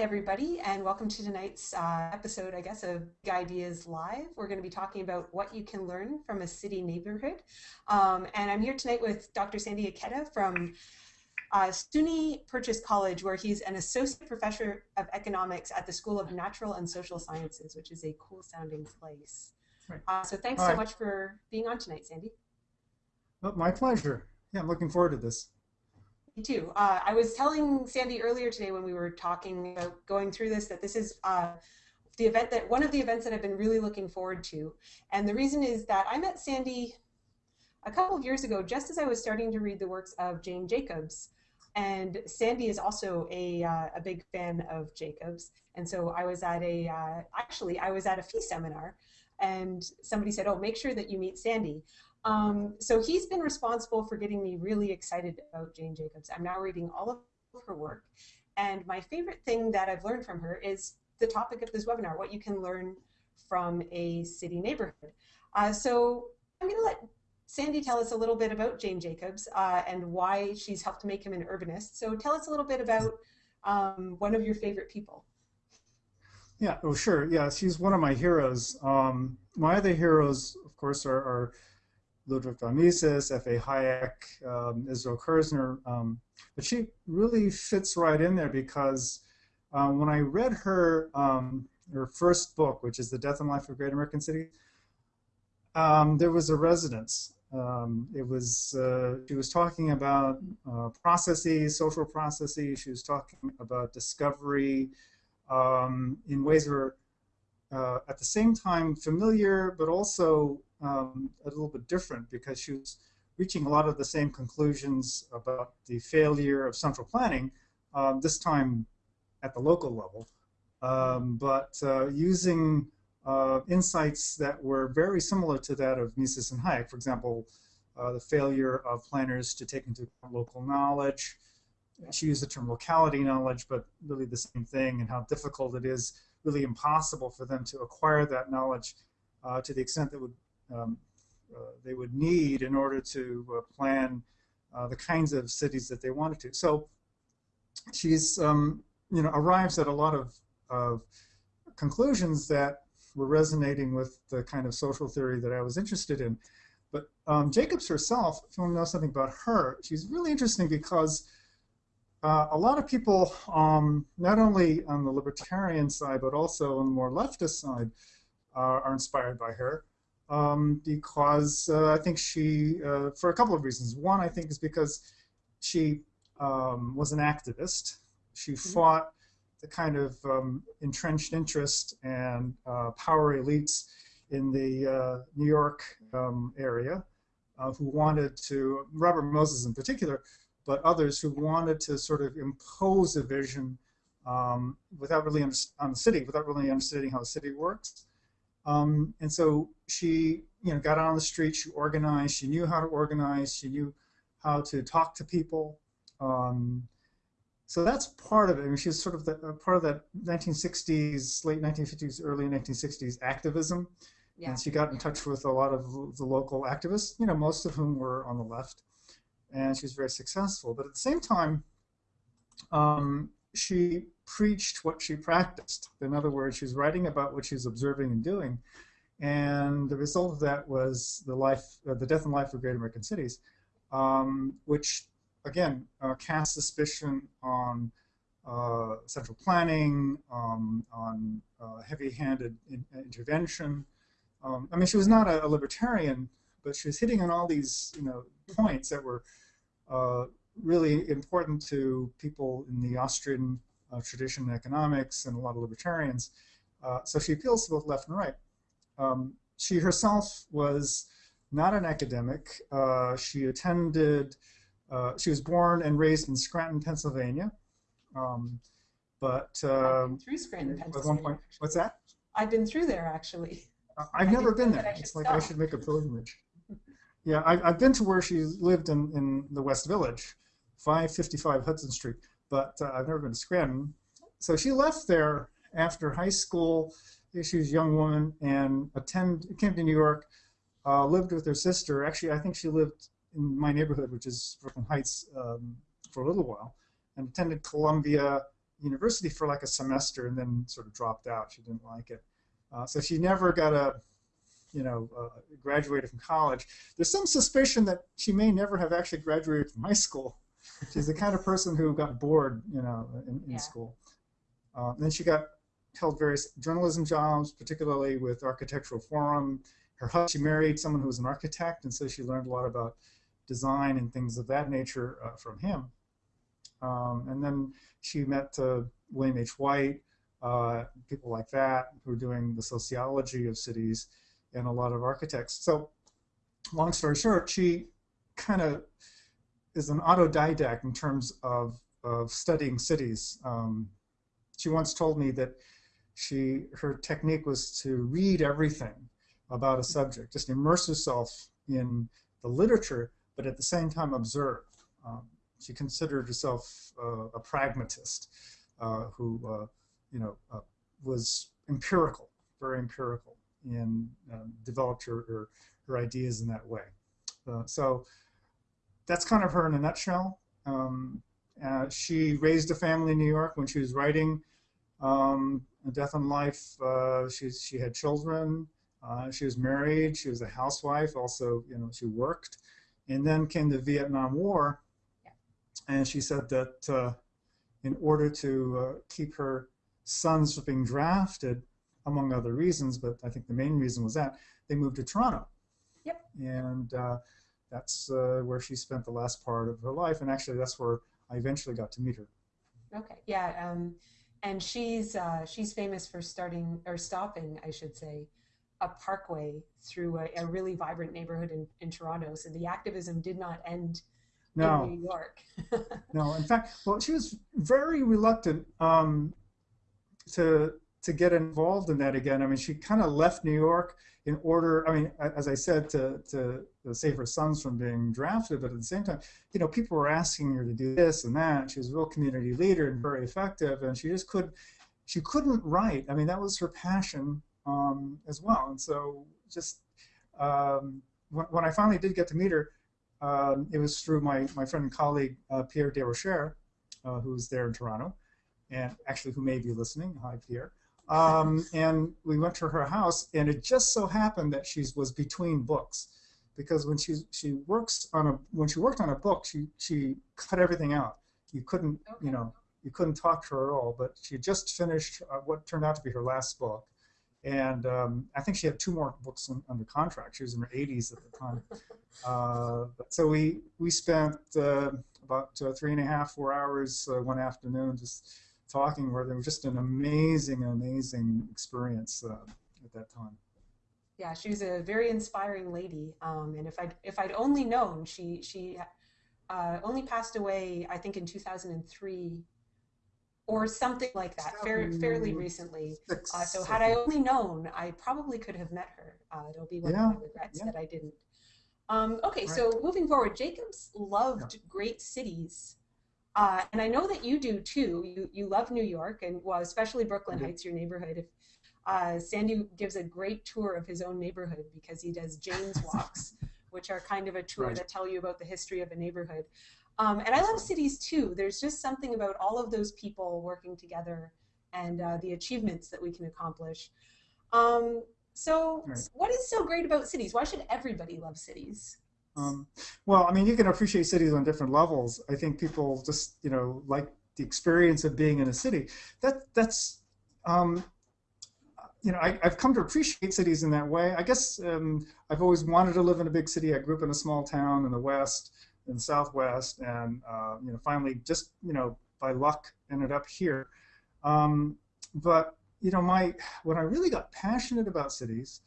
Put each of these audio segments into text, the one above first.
everybody, and welcome to tonight's uh, episode, I guess, of Big Ideas Live. We're going to be talking about what you can learn from a city neighborhood. Um, and I'm here tonight with Dr. Sandy Ikeda from uh, SUNY Purchase College, where he's an associate professor of economics at the School of Natural and Social Sciences, which is a cool sounding place. Right. Uh, so thanks so much for being on tonight, Sandy. Oh, my pleasure. Yeah, I'm looking forward to this. Too. Uh, I was telling Sandy earlier today when we were talking about going through this that this is uh, the event that one of the events that I've been really looking forward to. And the reason is that I met Sandy a couple of years ago, just as I was starting to read the works of Jane Jacobs. And Sandy is also a, uh, a big fan of Jacobs. And so I was at a, uh, actually, I was at a FEE seminar and somebody said, oh, make sure that you meet Sandy. Um, so he's been responsible for getting me really excited about Jane Jacobs. I'm now reading all of her work. And my favorite thing that I've learned from her is the topic of this webinar, what you can learn from a city neighborhood. Uh, so I'm going to let Sandy tell us a little bit about Jane Jacobs uh, and why she's helped make him an urbanist. So tell us a little bit about um, one of your favorite people. Yeah, oh sure. Yeah, she's one of my heroes. Um, my other heroes, of course, are, are Ludwig von Mises, F.A. Hayek, um, Israel Kirzner. Um, but she really fits right in there because um, when I read her um, her first book, which is The Death and Life of Great American City, um, there was a resonance um, it was uh, she was talking about uh, processes, social processes. She was talking about discovery in ways that were uh, at the same time familiar, but also um, a little bit different because she was reaching a lot of the same conclusions about the failure of central planning. Um, this time at the local level, um, but uh, using uh, insights that were very similar to that of Mises and Hayek. For example, uh, the failure of planners to take into account local knowledge. She used the term locality knowledge, but really the same thing, and how difficult it is, really impossible for them to acquire that knowledge uh, to the extent that would um, uh, they would need in order to uh, plan uh, the kinds of cities that they wanted to. So she's um, you know arrives at a lot of, of conclusions that were resonating with the kind of social theory that I was interested in. But um, Jacobs herself, if you want to know something about her, she's really interesting because uh, a lot of people, um, not only on the libertarian side, but also on the more leftist side, uh, are inspired by her. Um, because uh, I think she, uh, for a couple of reasons. One, I think, is because she um, was an activist. She mm -hmm. fought the kind of um, entrenched interest and uh, power elites in the uh, New York um, area uh, who wanted to, Robert Moses in particular, but others who wanted to sort of impose a vision um, without really on the city, without really understanding how the city works. Um, and so she, you know, got out on the street. She organized. She knew how to organize. She knew how to talk to people. Um, so that's part of it. I mean, she's sort of the, uh, part of that 1960s, late 1950s, early 1960s activism. Yeah. And she got in touch with a lot of the local activists, you know, most of whom were on the left. And she was very successful. But at the same time, um, she preached what she practiced. In other words, she's writing about what she's observing and doing. And the result of that was the life, uh, the death and life of great American cities, um, which again, uh, cast suspicion on uh, central planning, um, on uh, heavy-handed in intervention. Um, I mean, she was not a, a, libertarian, but she was hitting on all these, you know, points that were uh, really important to people in the Austrian uh, tradition in economics and a lot of libertarians. Uh, so she appeals to both left and right. Um, she herself was not an academic. she attended uh, she was born and raised in Scranton, Pennsylvania. Um, but um, through Scranton, Pennsylvania. Point, what's that? I've been through there actually. Uh, I've I never been there. It's like stop. I should make a pilgrimage. Yeah, I, have I've been to where she lived in, in the West Village, 555 Hudson Street, but uh, I've never been to Scranton. So she left there after high school. She was a young woman and attend came to New York, uh, lived with her sister. Actually, I think she lived in my neighborhood, which is Brooklyn Heights, um, for a little while, and attended Columbia, university for like a semester and then sort of dropped out. She didn't like it. Uh, so she never got a, you know, uh, graduated from college. There's some suspicion that she may never have actually graduated from high school. She's the kind of person who got bored, you know, in, in yeah. school. Uh, then she got held various journalism jobs, particularly with Architectural Forum. Her husband, she married someone who was an architect, and so she learned a lot about design and things of that nature uh, from him. Um, and then she met uh, William H. Whyte, uh, people like that who were doing the sociology of cities and a lot of architects. So long story short, she kind of is an autodidact in terms of, of studying cities. Um, she once told me that she her technique was to read everything about a subject, just immerse herself in the literature, but at the same time observe. Um, she considered herself uh, a pragmatist uh, who, uh, you know, uh, was empirical, very empirical, and um, developed her, her, her ideas in that way. Uh, so that's kind of her in a nutshell. Um, uh, she raised a family in New York when she was writing um, Death and Life. she she had children. she was married. She was a housewife. Also, you know, she worked. And then came the Vietnam War, and she said that uh, in order to uh, keep her sons from being drafted, among other reasons, but I think the main reason was that they moved to Toronto. Yep. And uh, that's uh, where she spent the last part of her life, and actually that's where I eventually got to meet her. Okay. Yeah. Um, and she's uh, she's famous for starting or stopping, I should say, a parkway through a, a really vibrant neighborhood in, in Toronto. So the activism did not end no. in New York. no, in fact, well, she was very reluctant um, to to get involved in that again. I mean, she kind of left New York in order. I mean, as I said, to to save her sons from being drafted, but at the same time, you know, people were asking her to do this and that. She was a real community leader and very effective, and she just could she couldn't write. I mean, that was her passion um, as well. And so, just um, when, when I finally did get to meet her um, it was through my, my friend and colleague uh, Pierre Desrochers, uh, who's there in Toronto, and actually who may be listening. Hi, Pierre. Um, and we went to her house, and it just so happened that she was between books, because when she she works on a when she worked on a book, she she cut everything out. You couldn't okay. you know you couldn't talk to her at all. But she just finished uh, what turned out to be her last book, and um, I think she had two more books in, under contract. She was in her 80s at the time. Uh, so we we spent uh, about uh, three and a half, four hours uh, one afternoon just talking. Where there was just an amazing, amazing experience uh, at that time. Yeah, she was a very inspiring lady, um, and if I if I'd only known, she she uh, only passed away, I think, in 2003 or something like that, fair, fairly recently. Uh, so had I only known, I probably could have met her. Uh, it'll be one yeah, of my regrets yeah. that I didn't. Um, okay, right. so moving forward, Jacobs loved yeah. great cities. Uh, and I know that you do too. You, you love New York, and well, especially Brooklyn mm -hmm. Heights, your neighborhood. If, uh, Sandy gives a great tour of his own neighborhood because he does Jane's Walks, which are kind of a tour right. that tell you about the history of a neighborhood. Um, and I love cities too. There's just something about all of those people working together and uh, the achievements that we can accomplish. Um, so, right. what is so great about cities? Why should everybody love cities? Um, well, I mean, you can appreciate cities on different levels. I think people just, you know, like the experience of being in a city. That that's, um, you know, I, have come to appreciate cities in that way. I guess um, I've always wanted to live in a big city. I grew up in a small town in the West in Southwest, and uh, you know, finally, just you know, by luck, ended up here. Um, but you know, my when I really got passionate about cities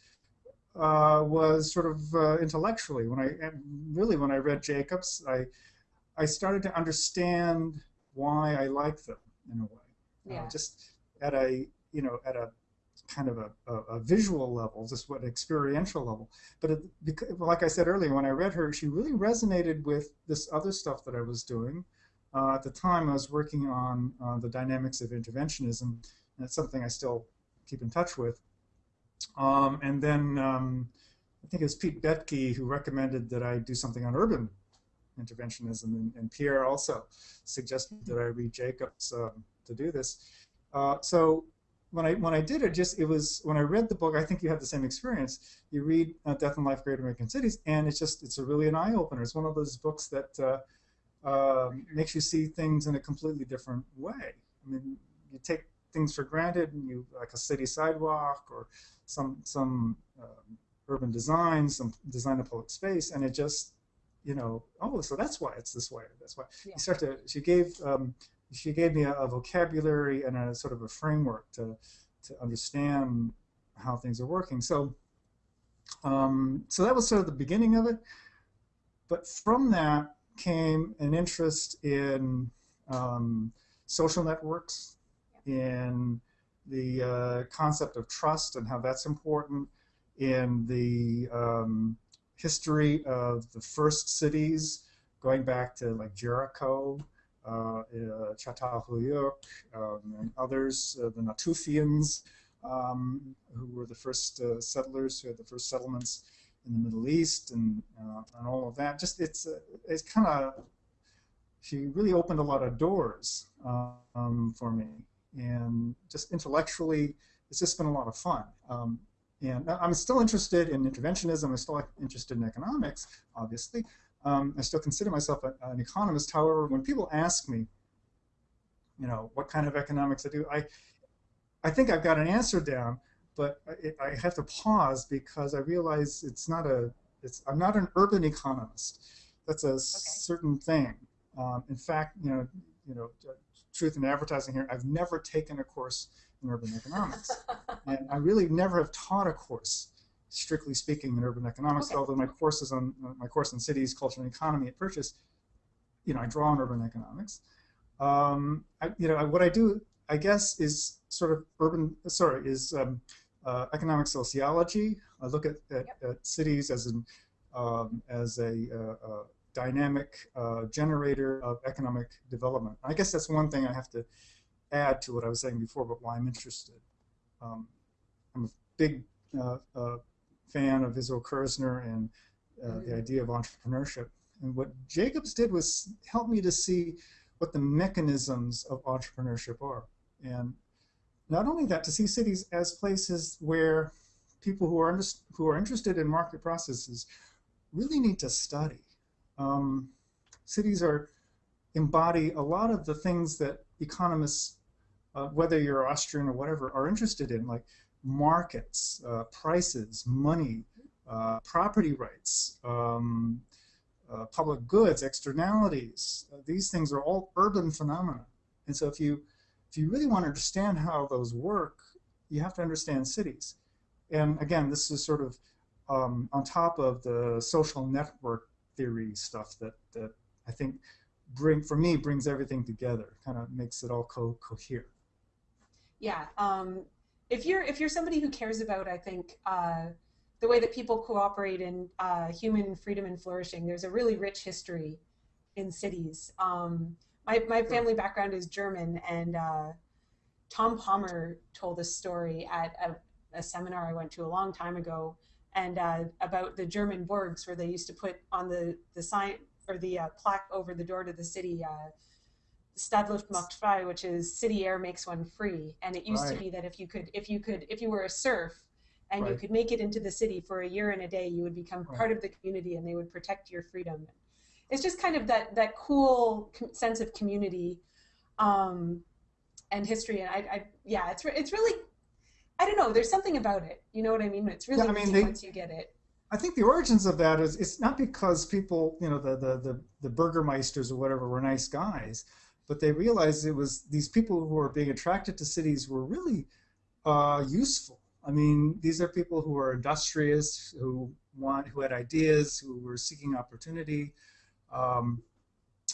uh, was sort of uh, intellectually. When I really when I read Jacobs, I I started to understand why I like them in a way. Uh, just at a you know at a kind of a, a, a, visual level, just what experiential level. But it, because, like I said earlier, when I read her, she really resonated with this other stuff that I was doing. Uh, at the time, I was working on uh, the dynamics of interventionism, and it's something I still keep in touch with. Um, and then um, I think it was Pete Boettke who recommended that I do something on urban interventionism, and, and Pierre also suggested that I read Jacobs. Um, to do this. Uh, so when I when I did it, just it was when I read the book. I think you had the same experience. You read uh, Death and Life: Great American Cities, and it's just it's a really an eye opener. It's one of those books that uh, uh, makes you see things in a completely different way. I mean, you take things for granted, and you like a city sidewalk or some some um, urban design, some design of public space, and it just you know, oh, so that's why it's this way. That's why yeah. you start to. She gave um, she gave me a, a, vocabulary and a sort of a framework to to understand how things are working. So um, so that was sort of the beginning of it. But from that came an interest in um, social networks, in the uh, concept of trust and how that's important, in the um, history of the first cities, going back to like Jericho, uh, uh, um, and others, uh, the Natufians, um, who were the first uh, settlers, who had the first settlements in the Middle East, and uh, and all of that. Just it's uh, it's kind of she really opened a lot of doors um, for me, and just intellectually, it's just been a lot of fun. Um, and I'm still interested in interventionism. I'm still interested in economics, obviously. Um, I still consider myself a, an economist. However, when people ask me, you know, what kind of economics I do, I, I think I've got an answer down, but I, I have to pause because I realize it's not a, it's, I'm not an urban economist. That's a okay. certain thing. Um, in fact, you know, you know, truth in advertising here, I've never taken a course in urban economics. and I really never have taught a course, strictly speaking, in urban economics, okay. although my courses on my course on cities, culture, and economy at Purchase, you know, I draw on urban economics. Um, I, you know, what I do, I guess, is sort of urban, sorry, is um, uh, economic sociology. I look at, at, yep. at cities as an um, as a, uh, uh, dynamic uh, generator of economic development. I guess that's one thing I have to add to what I was saying before about why I'm interested. Um, I'm a big uh, uh, fan of Israel Kirzner and uh, the mm-hmm. idea of entrepreneurship. And what Jacobs did was help me to see what the mechanisms of entrepreneurship are. And not only that, to see cities as places where people who are, who are interested in market processes really need to study. Um, cities are embody a lot of the things that economists uh, whether you're Austrian or whatever, are interested in, like markets, uh, prices, money, uh, property rights, um, uh, public goods, externalities. Uh, these things are all urban phenomena. And so if you, if you really want to understand how those work, you have to understand cities. And again, this is sort of um, on top of the social network theory stuff that, that I think bring for me brings everything together, kind of makes it all co cohere yeah. Um, if you're if you're somebody who cares about, I think, uh, the way that people cooperate in uh, human freedom and flourishing, there's a really rich history in cities. Um, my my family background is German, and uh, Tom Palmer told a story at a, a, seminar I went to a long time ago, and uh, about the German burgs where they used to put on the the sign or the uh, plaque over the door to the city uh, macht frei, which is city air makes one free. And it used right. to be that if you could, if you could, if you were a serf and right. you could make it into the city for a year and a day, you would become right. part of the community and they would protect your freedom. It's just kind of that that cool sense of community um, and history. And I, I, yeah, it's it's really, I don't know. There's something about it. You know what I mean? It's really yeah, I mean, they, once you get it. I think the origins of that is it's not because people, you know, the the the, the burgermeisters or whatever were nice guys but they realized it was these people who were being attracted to cities were really uh, useful. I mean, these are people who are industrious, who want, who had ideas, who were seeking opportunity, um,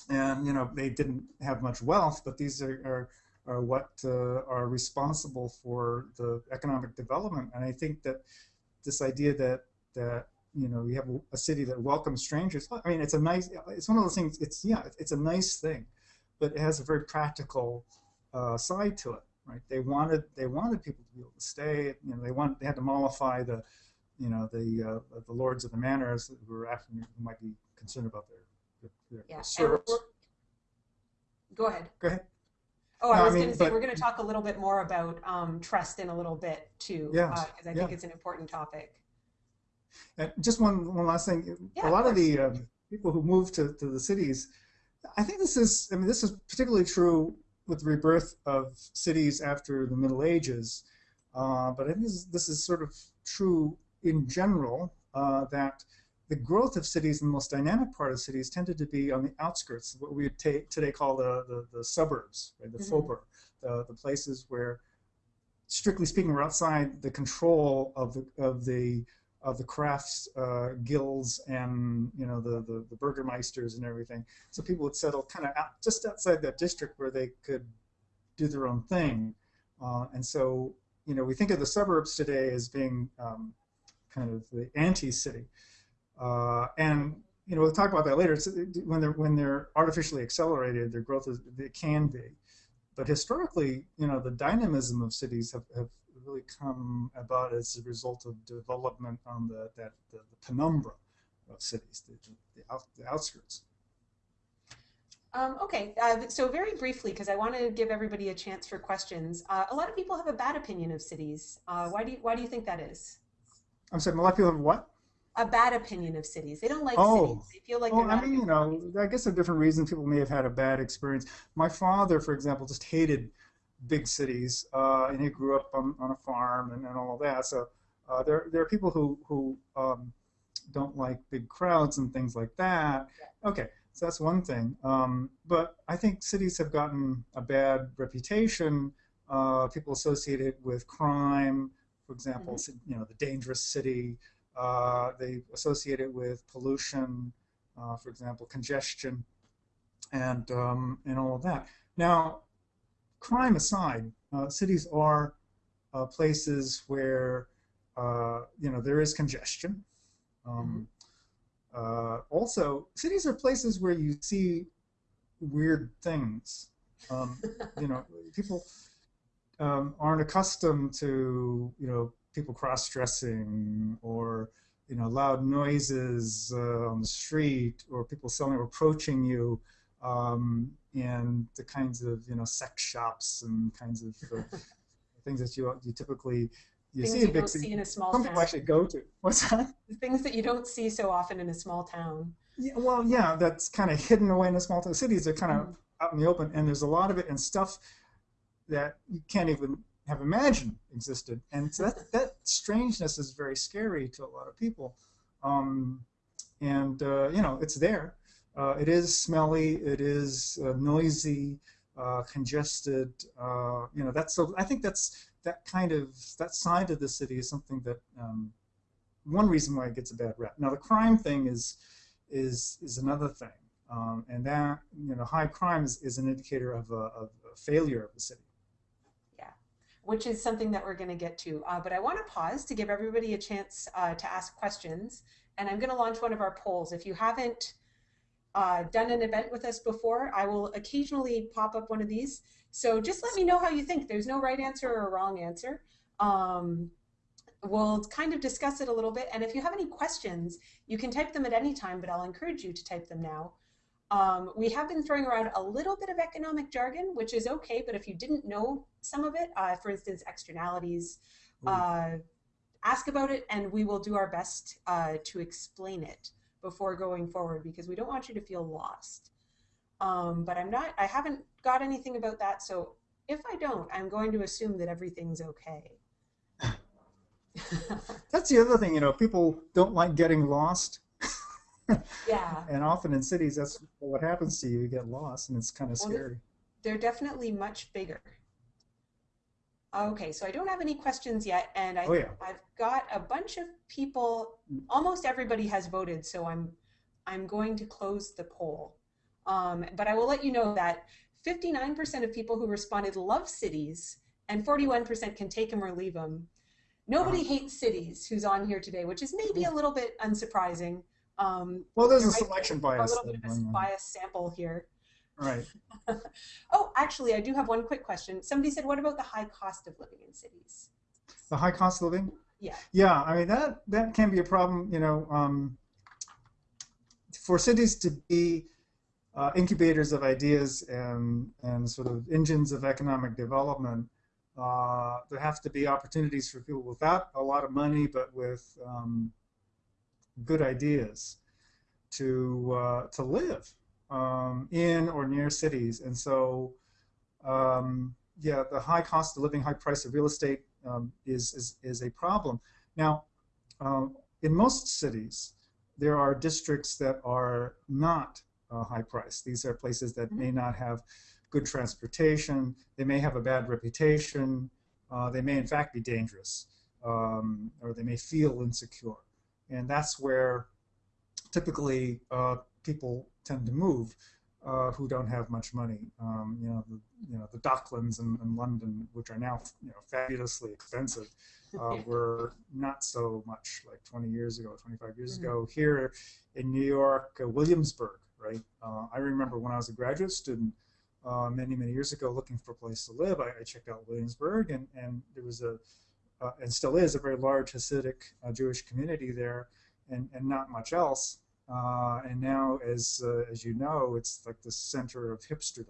and you know they didn't have much wealth, but these are are, are what uh, are responsible for the economic development. And I think that this idea that that you know you have a city that welcomes strangers. I mean, it's a nice. It's one of those things. It's yeah, it's a nice thing but it has a very practical uh, side to it. Right? They wanted they wanted people to be able to stay. You know, they want they had to mollify the, you know, the uh, the lords of the manors who were African who might be concerned about their their, their yeah. Go ahead. Go ahead. Oh, I No, I was mean, going to say but- we're going to talk a little bit more about um, trust in a little bit too, Yeah, because I yeah. think it's an important topic. And just one one last thing. Yeah, a lot of course. the um, people who move to, to the cities, I think this is. I mean, this is particularly true with the rebirth of cities after the Middle Ages. Uh, but I think this is, this is sort of true in general uh, that the growth of cities and the most dynamic part of cities tended to be on the outskirts, what we would today call the, the, the suburbs, right, the Mhm. faubourg, the, the places where, strictly speaking, we're outside the control of the, of the of the crafts uh, guilds and you know the, the the burgermeisters and everything. So people would settle kind of out, just outside that district where they could do their own thing. Uh, and so you know we think of the suburbs today as being um, kind of the anti-city. Uh, and you know we'll talk about that later. It's, when they're when they're artificially accelerated, their growth is it can be. But historically, you know, the dynamism of cities have, have really come about as a result of development on the that the, the penumbra of cities, the, the, out, the outskirts. Um, okay, uh, so very briefly, because I want to give everybody a chance for questions. Uh, a lot of people have a bad opinion of cities. Uh, why do you Why do you think that is? I'm sorry, a lot of people have what? A bad opinion of cities. They don't like Oh. cities. They feel like not. I mean, you know, I guess there are different reasons people may have had a bad experience. My father, for example, just hated big cities, uh, and he grew up on, on a farm and, and all that. So uh, there, there are people who, who um, don't like big crowds and things like that. Okay, so that's one thing. Um, but I think cities have gotten a bad reputation. Uh, people associate it with crime, for example, you know, the dangerous city. Uh, they associate it with pollution, uh, for example, congestion, and um, and all of that. Now, crime aside, uh, cities are uh, places where uh, you know there is congestion. Um, uh, also, cities are places where you see weird things. Um, you know, people um, aren't accustomed to you know people cross-dressing or you know loud noises uh, on the street or people selling or approaching you um, and the kinds of you know sex shops and kinds of uh, things that you you typically you things see you in don't see in a small Some town. people actually go to. What's that? Things that you don't see so often in a small town. Yeah, well, yeah, that's kind of hidden away in the small town cities. They're kind of Mm. out in the open, and there's a lot of it and stuff that you can't even have imagined existed. And so that that strangeness is very scary to a lot of people. Um, and uh, you know, it's there. Uh, it is smelly. It is uh, noisy, uh, congested. Uh, you know, that's so. I think that's that kind of that side of the city is something that um, one reason why it gets a bad rep. Now, the crime thing is is is another thing, um, and that you know, high crime is, is an indicator of a, of a failure of the city. Which is something that we're going to get to. Uh, but I want to pause to give everybody a chance uh, to ask questions. And I'm going to launch one of our polls. If you haven't uh, done an event with us before, I will occasionally pop up one of these. So just let me know how you think. There's no right answer or wrong answer. Um, we'll kind of discuss it a little bit. And if you have any questions, you can type them at any time, but I'll encourage you to type them now. Um, we have been throwing around a little bit of economic jargon, which is okay, but if you didn't know some of it, uh, for instance, externalities, uh, ask about it and we will do our best uh, to explain it before going forward because we don't want you to feel lost. Um, but I'm not, I haven't got anything about that, so if I don't, I'm going to assume that everything's okay. That's the other thing, you know, people don't like getting lost, yeah. and often in cities, that's what happens to you. You get lost, and it's kind of Well, scary. they're definitely much bigger. Okay, so I don't have any questions yet, and I, Oh, yeah. I've got a bunch of people. Almost everybody has voted, so I'm I'm going to close the poll. Um, but I will let you know that 59% of people who responded love cities, and 41% can take them or leave them. Nobody hates cities who's on here today, which is maybe a little bit unsurprising. Um, Well, there's a there might be selection a bias. little bit of a bias sample here. Right. Oh, actually, I do have one quick question. Somebody said, what about the high cost of living in cities? The high cost of living. Yeah. Yeah, I mean that that can be a problem. You know, um, for cities to be uh, incubators of ideas and, and sort of engines of economic development, uh, there have to be opportunities for people without a lot of money, but with um, good ideas to uh, to live um, in or near cities. And so, um, yeah, the high cost of living, high price of real estate um, is, is is a problem. Now, um, in most cities, there are districts that are not uh, high price. These are places that may not have good transportation. They may have a bad reputation. Uh, they may, in fact, be dangerous, um, or they may feel insecure. And that's where typically uh, people tend to move uh, who don't have much money. Um, you know, the, you know, the Docklands in, in, London, which are now you know fabulously expensive, uh, were not so much like 20 years ago, 25 years mm -hmm. ago. Here in New York, uh, Williamsburg, right? Uh, I remember when I was a graduate student uh, many, many years ago looking for a place to live, I, I checked out Williamsburg, and, and there was a, uh, and still is, a very large Hasidic uh, Jewish community there, and, and not much else. Uh, and now, as, uh, as you know, it's like the center of hipsterdom.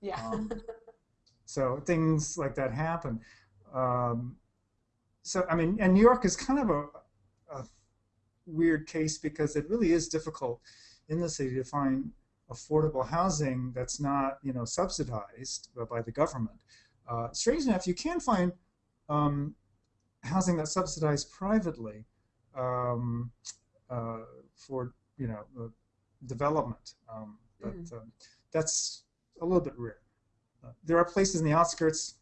Yeah. Um, so things like that happen. Um, so, I mean, and New York is kind of a, a weird case because it really is difficult in the city to find affordable housing that's not you know subsidized by the government. Uh, strange enough, you can find um, housing that's subsidized privately um, uh, for you know uh, development, um, but mm that's a little bit rare. Uh, there are places in the outskirts,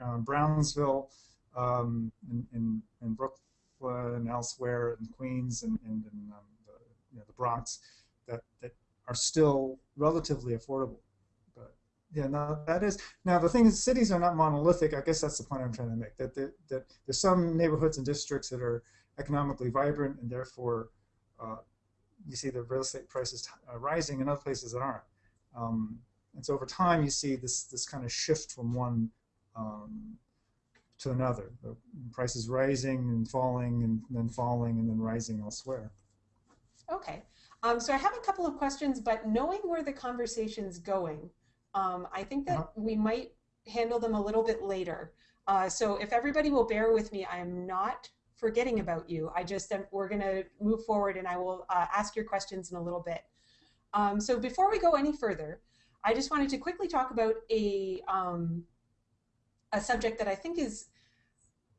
uh, Brownsville, um, in, in, in Brooklyn and elsewhere, in Queens and, and in um, the, you know, the Bronx, that, that are still relatively affordable. But yeah, now that is now the thing is cities are not monolithic. I guess that's the point I'm trying to make. That that, that there's some neighborhoods and districts that are economically vibrant and therefore uh, you see the real estate prices uh, rising in other places that aren't. Um, and so over time you see this this kind of shift from one um, to another. The prices rising and falling and then falling and then rising elsewhere. Okay. Um, so I have a couple of questions, but knowing where the conversation's going, um, I think that uh -huh. we might handle them a little bit later. Uh, so if everybody will bear with me, I am not forgetting about you. I just am, we're going to move forward and I will uh, ask your questions in a little bit. Um, so before we go any further, I just wanted to quickly talk about a um, a subject that I think is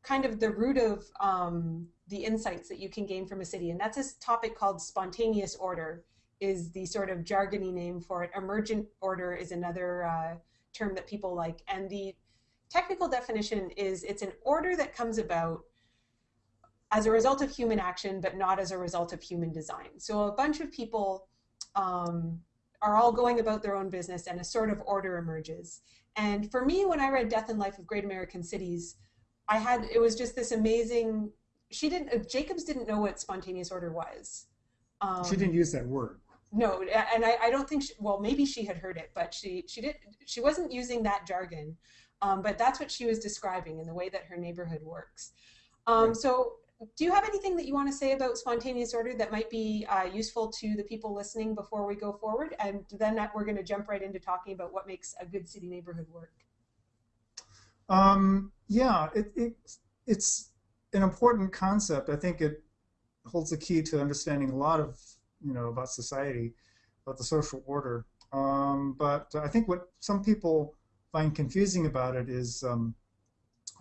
kind of the root of um, the insights that you can gain from a city. And that's a topic called spontaneous order is the sort of jargony name for it. Emergent order is another uh, term that people like. And the technical definition is it's an order that comes about as a result of human action, but not as a result of human design. So a bunch of people um, are all going about their own business and a sort of order emerges. And for me, when I read Death and Life of Great American Cities, I had, it was just this amazing she didn't. Uh, Jacobs didn't know what spontaneous order was. Um, she didn't use that word. No, and I, I don't think. She, well, maybe she had heard it, but she she did. She wasn't using that jargon. Um, but that's what she was describing in the way that her neighborhood works. Um. So, do you have anything that you want to say about spontaneous order that might be uh, useful to the people listening before we go forward? And then that we're going to jump right into talking about what makes a good city neighborhood work. Um, yeah, it, it, it's an important concept. I think it holds the key to understanding a lot of you know about society, about the social order. Um, but I think what some people find confusing about it is um,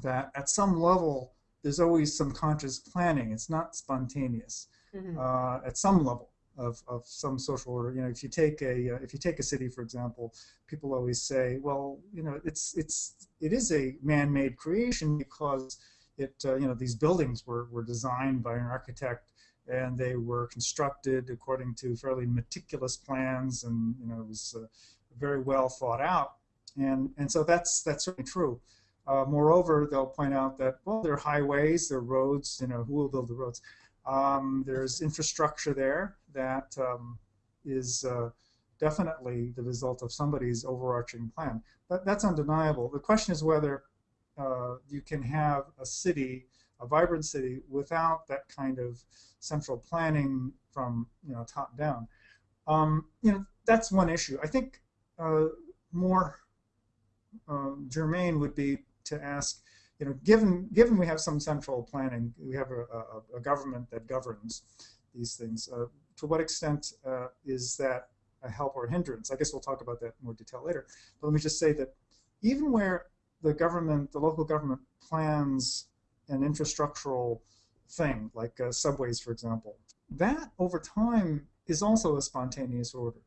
that at some level there's always some conscious planning. It's not spontaneous mm -hmm. uh, at some level of, of some social order. You know, if you take a uh, if you take a city, for example, people always say, well, you know, it's it's it is a man-made creation because it uh, you know these buildings were, were designed by an architect and they were constructed according to fairly meticulous plans and you know it was uh, very well thought out and and so that's that's certainly true uh, moreover they'll point out that well there are highways there are roads you know who will build the roads um, there's infrastructure there that um, is uh, definitely the result of somebody's overarching plan but that's undeniable the question is whether uh, you can have a city, a vibrant city, without that kind of central planning from you know top down. Um, you know, that's one issue. I think uh, more uh, germane would be to ask, you know, given given we have some central planning, we have a, a, a government that governs these things. Uh, to what extent uh, is that a help or a hindrance? I guess we'll talk about that in more detail later. But let me just say that even where the government, the local government plans an infrastructural thing, like uh, subways, for example, that over time is also a spontaneous order.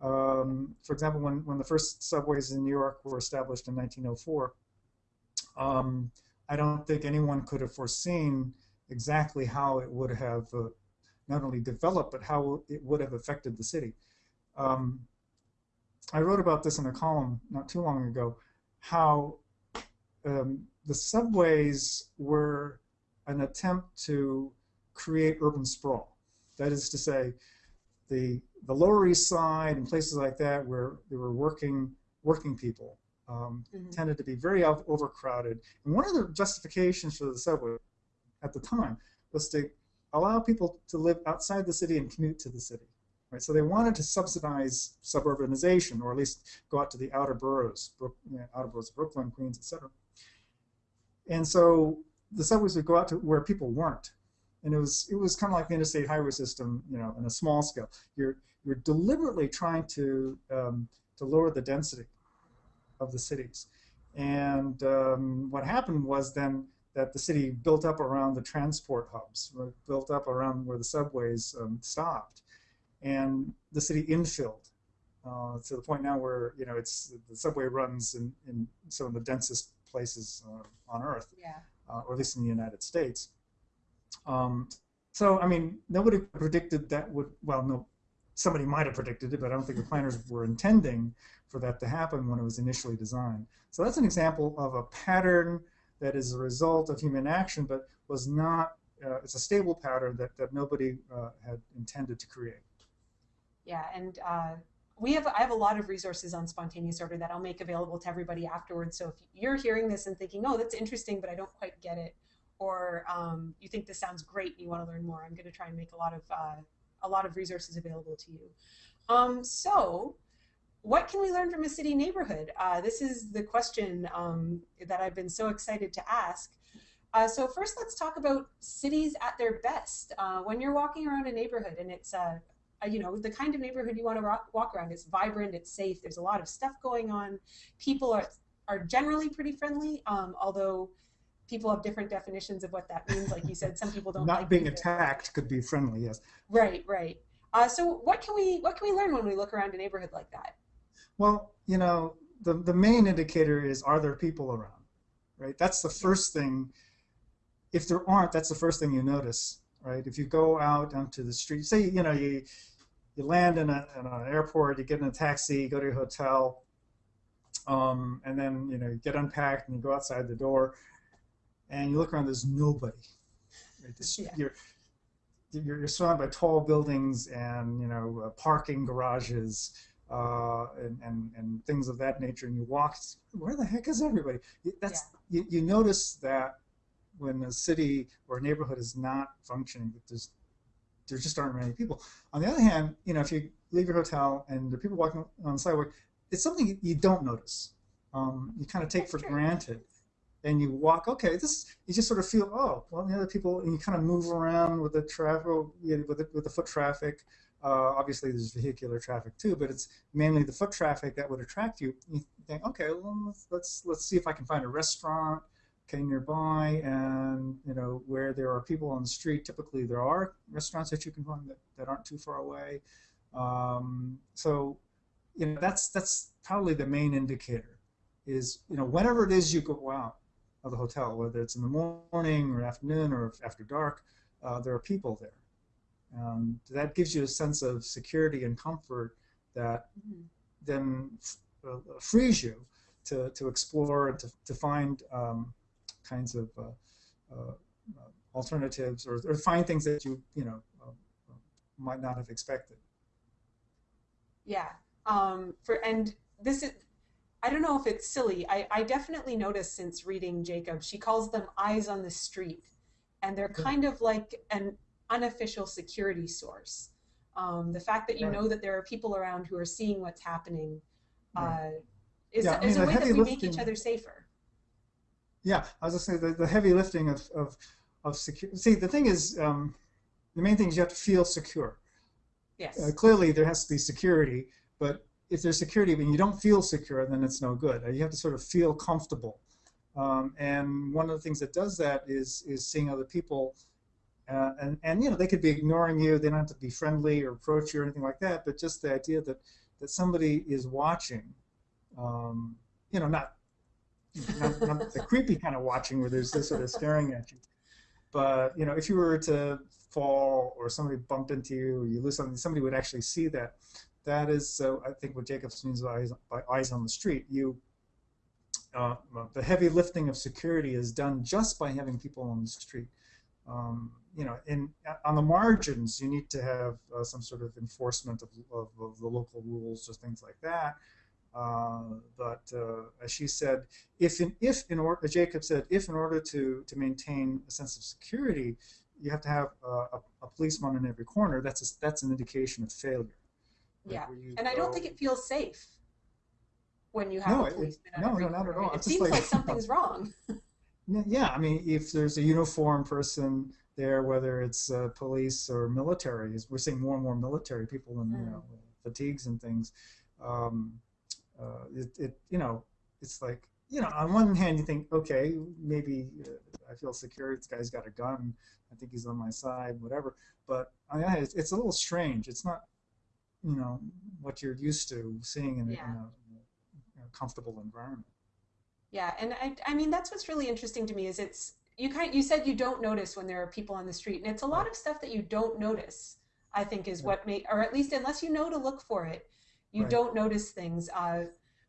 Um, for example, when, when the first subways in New York were established in 1904, um, I don't think anyone could have foreseen exactly how it would have uh, not only developed, but how it would have affected the city. Um, I wrote about this in a column not too long ago, how um, the subways were an attempt to create urban sprawl. That is to say, the the Lower East Side and places like that where there were working working people um, mm-hmm. tended to be very overcrowded. And one of the justifications for the subway at the time was to allow people to live outside the city and commute to the city. Right? So they wanted to subsidize suburbanization, or at least go out to the outer boroughs, Brook, you know, outer boroughs of Brooklyn, Queens, etc. And so the subways would go out to where people weren't and it was it was kind of like the interstate highway system, you know, on a small scale. You're you're deliberately trying to um, to lower the density of the cities, and um, what happened was then that the city built up around the transport hubs, built up around where the subways um, stopped, and the city infilled uh, to the point now where you know it's the subway runs in, in some of the densest places uh, on Earth, yeah. uh, or at least in the United States. Um, so, I mean, nobody predicted that would, well, no, somebody might have predicted it, but I don't think the planners were intending for that to happen when it was initially designed. So that's an example of a pattern that is a result of human action, but was not, uh, it's a stable pattern that, that nobody uh, had intended to create. Yeah, and uh, we have, I have a lot of resources on spontaneous order that I'll make available to everybody afterwards. So if you're hearing this and thinking, oh, that's interesting, but I don't quite get it, or um, you think this sounds great and you want to learn more, I'm going to try and make a lot of uh, a lot of resources available to you. Um, so, what can we learn from a city neighborhood? Uh, this is the question um, that I've been so excited to ask. Uh, so first, let's talk about cities at their best. Uh, when you're walking around a neighborhood, and it's a, a you know the kind of neighborhood you want to walk around. It's vibrant, it's safe. There's a lot of stuff going on. People are are generally pretty friendly, um, although people have different definitions of what that means. Like you said, some people don't not like being attacked could be friendly. Yes. Right. Right. Uh, so what can we what can we learn when we look around a neighborhood like that? Well, you know, the the main indicator is are there people around, right? That's the first thing. If there aren't, that's the first thing you notice, right? If you go out onto the street, say you know you you land in, a, in an airport, you get in a taxi, you go to your hotel, um, and then you know you get unpacked and you go outside the door and you look around, there's nobody. Right? This, yeah. you're, you're, you're surrounded by tall buildings and you know uh, parking garages uh, and, and and things of that nature, and you walk. Where the heck is everybody? That's yeah. you, you notice that when a city or a neighborhood is not functioning, that there's there just aren't many people. On the other hand, you know, if you leave your hotel and there are people walking on the sidewalk, it's something you don't notice. Um, you kind of take That's for true. granted and you walk, okay, this you just sort of feel, oh, well, the other people, and you kind of move around with the traffic, with the, with the foot traffic. Uh, obviously, there's vehicular traffic too, but it's mainly the foot traffic that would attract you. You think, okay, well, let's let's, see if I can find a restaurant, okay, nearby, and you know where there are people on the street. Typically, there are restaurants that you can find that, that aren't too far away. Um, so, you know, that's that's probably the main indicator. Is you know whenever it is you go out, of the hotel, whether it's in the morning or afternoon or after dark, uh, there are people there. And that gives you a sense of security and comfort that mm-hmm. then uh, frees you to, to explore and to, to find um, kinds of uh, uh alternatives or, or, find things that you, you know, uh, might not have expected. Yeah. Um, for and this is I don't know if it's silly. I, I definitely noticed since reading Jacob, she calls them eyes on the street, and they're kind of like an unofficial security source. Um, the fact that you Right. know that there are people around who are seeing what's happening uh, is, Yeah, I is mean, a way that we make each other safer. Yeah, I was just saying the, the heavy lifting of of of secure. See, the thing is, um, the main thing is you have to feel secure. Yes. Uh, clearly, there has to be security, but if there's security and you don't feel secure, then it's no good. You have to sort of feel comfortable. Um, and one of the things that does that is is seeing other people, uh, and and you know they could be ignoring you. They don't have to be friendly or approach you or anything like that. But just the idea that that somebody is watching, um, you know, not not, not the creepy kind of watching where there's this sort of staring at you. But you know, if you were to fall or somebody bumped into you or you lose something, somebody would actually see that. That is, uh, I think, what Jacobs means by eyes, by eyes on the street. You, uh, the heavy lifting of security is done just by having people on the street. Um, you know, in on the margins, you need to have uh, some sort of enforcement of, of, of the local rules or things like that. Uh, but uh, as she said, if in if in order, Jacob said, if in order to to maintain a sense of security, you have to have uh, a, a policeman in every corner. That's a, that's an indication of failure. Like, Yeah. you And I don't think it feels safe when you have No, a it- no, no, not at all. It It's seems like- like something's wrong. Yeah, I mean, if there's a uniformed person there, whether it's uh, police or military, is we're seeing more and more military people in you Mm. know fatigues and things. Um, uh, it, it, you know, it's like you know, on one hand, you think, okay, maybe uh, I feel secure. This guy's got a gun. I think he's on my side, whatever. But on the it's, it's a little strange. It's not, you know, what you're used to seeing in, a- Yeah. in a, in a comfortable environment. Yeah, and I, I mean that's what's really interesting to me is it's you kind you said you don't notice when there are people on the street, and it's a lot of stuff that you don't notice. I think is what make, or at least unless you know to look for it, you Right. don't notice things. Uh,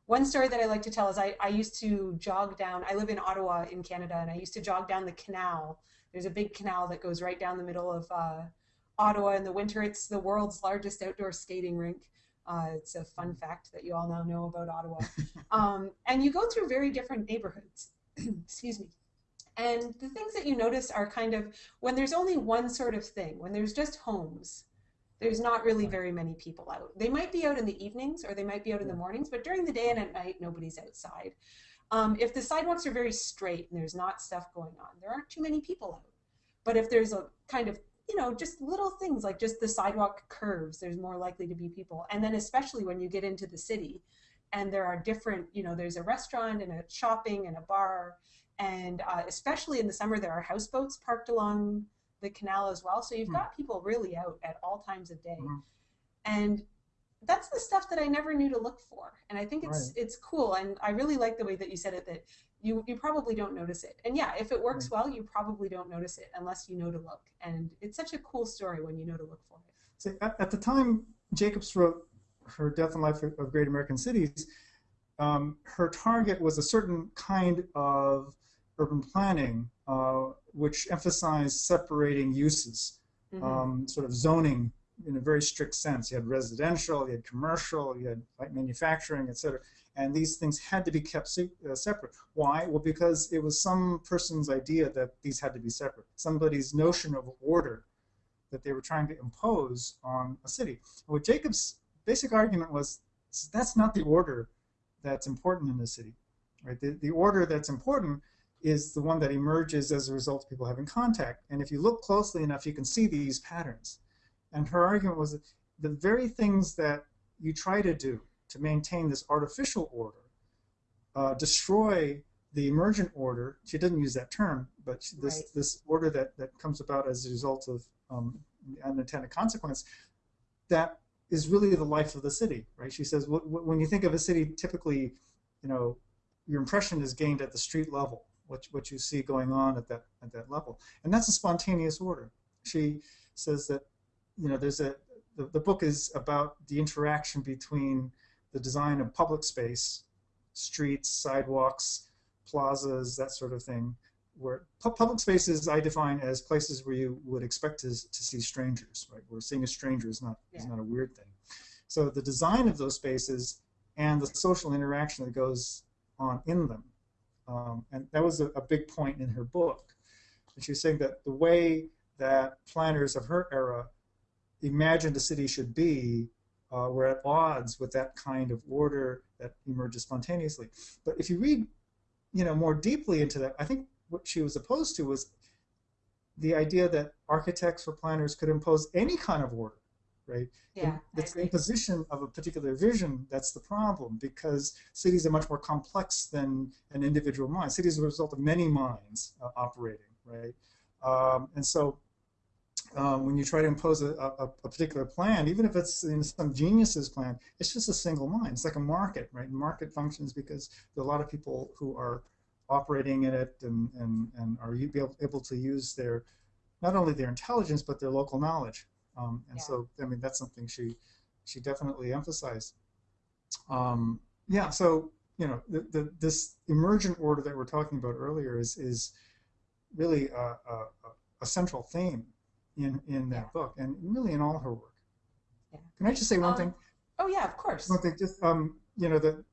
one story that I like to tell is I, I used to jog down. I live in Ottawa in Canada, and I used to jog down the canal. There's a big canal that goes right down the middle of uh, Ottawa in the winter. It's the world's largest outdoor skating rink. Uh, it's a fun fact that you all now know about Ottawa. um, and you go through very different neighborhoods. Excuse me. And the things that you notice are kind of when there's only one sort of thing, when there's just homes, there's not really very many people out. They might be out in the evenings or they might be out in the mornings, but during the day and at night, nobody's outside. Um, if the sidewalks are very straight and there's not stuff going on, there aren't too many people out. But if there's a kind of you know, just little things like just the sidewalk curves, there's more likely to be people. And then especially when you get into the city and there are different, you know, there's a restaurant and a shopping and a bar. And uh, especially in the summer, there are houseboats parked along the canal as well. So you've Hmm. got people really out at all times of day. Mhm. And that's the stuff that I never knew to look for. And I think it's Right. it's cool. And I really like the way that you said it that you, you probably don't notice it. And yeah, if it works well, you probably don't notice it unless you know to look. And it's such a cool story when you know to look for it. See, at, at the time Jacobs wrote her Death and Life of Great American Cities, um, her target was a certain kind of urban planning, uh, which emphasized separating uses, Mhm. um, sort of zoning in a very strict sense. You had residential, you had commercial, you had light manufacturing, et cetera. And these things had to be kept se- uh, separate. Why? Well, because it was some person's idea that these had to be separate. Somebody's notion of order that they were trying to impose on a city. What Jacobs' basic argument was that's not the order that's important in the city. Right? The, the order that's important is the one that emerges as a result of people having contact. And if you look closely enough, you can see these patterns. And her argument was that the very things that you try to do to maintain this artificial order uh, destroy the emergent order. She doesn't use that term, but this Right. this order that that comes about as a result of um, unintended consequence. That is really the life of the city, right? She says wh- wh- when you think of a city, typically, you know, your impression is gained at the street level, what what you see going on at that at that level, and that's a spontaneous order. She says that, you know, there's a the, the book is about the interaction between the design of public space, streets, sidewalks, plazas, that sort of thing. Where pu- public spaces I define as places where you would expect to, to see strangers, right? Where seeing a stranger is not is not a weird thing. So the design of those spaces and the social interaction that goes on in them, um, and that was a, a big point in her book. And she was saying that the way that planners of her era imagined a city should be uh, were at odds with that kind of order that emerges spontaneously. But if you read, you know, more deeply into that, I think what she was opposed to was the idea that architects or planners could impose any kind of order, right? Yeah, it's the imposition of a particular vision that's the problem because cities are much more complex than an individual mind. Cities are a result of many minds uh, operating, right? Um, and so um, when you try to impose a, a, a, particular plan, even if it's in some genius's plan, it's just a single mind. It's like a market, right? Market functions because there are a lot of people who are operating in it and, and, and are able to use their, not only their intelligence, but their local knowledge. Um, and yeah. so, I mean, that's something she, she definitely emphasized. Um, yeah, so, you know, the, the, this emergent order that we're talking about earlier is, is really a, a, a central theme in, in that yeah. book and really in all her work. Yeah. Can I just say one um, thing? Oh, yeah, of course. One thing, just, um, you know, the,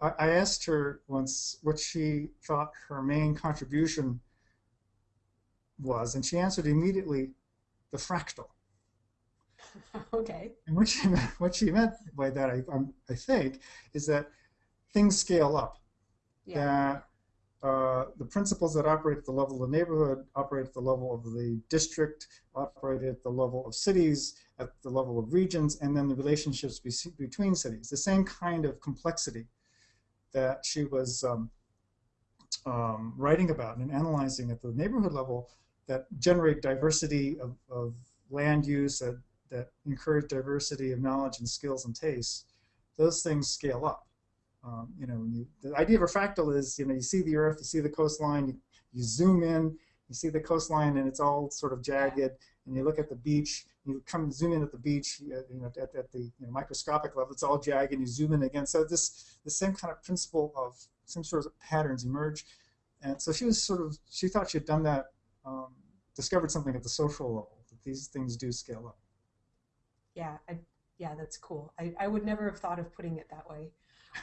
I, I asked her once what she thought her main contribution was, and she answered immediately, the fractal. okay. And what she meant, what she meant by that, I, um, I think, is that things scale up. Yeah. That uh, the principles that operate at the level of the neighborhood operate at the level of the district, operate at the level of cities, at the level of regions, and then the relationships be between cities. The same kind of complexity that she was um, um, writing about and analyzing at the neighborhood level that generate diversity of, of land use, that, that encourage diversity of knowledge and skills and tastes, those things scale up. Um, you know, you, the idea of a fractal is, you know, you see the earth, you see the coastline, you, you zoom in, you see the coastline and it's all sort of jagged, and you look at the beach, you come zoom in at the beach, you know, at, at the you know, microscopic level, it's all jagged, and you zoom in again. So this the same kind of principle of some sort of patterns emerge, and so she was sort of she thought she had done that, um, discovered something at the social level that these things do scale up. Yeah, I, yeah, that's cool. I, I would never have thought of putting it that way.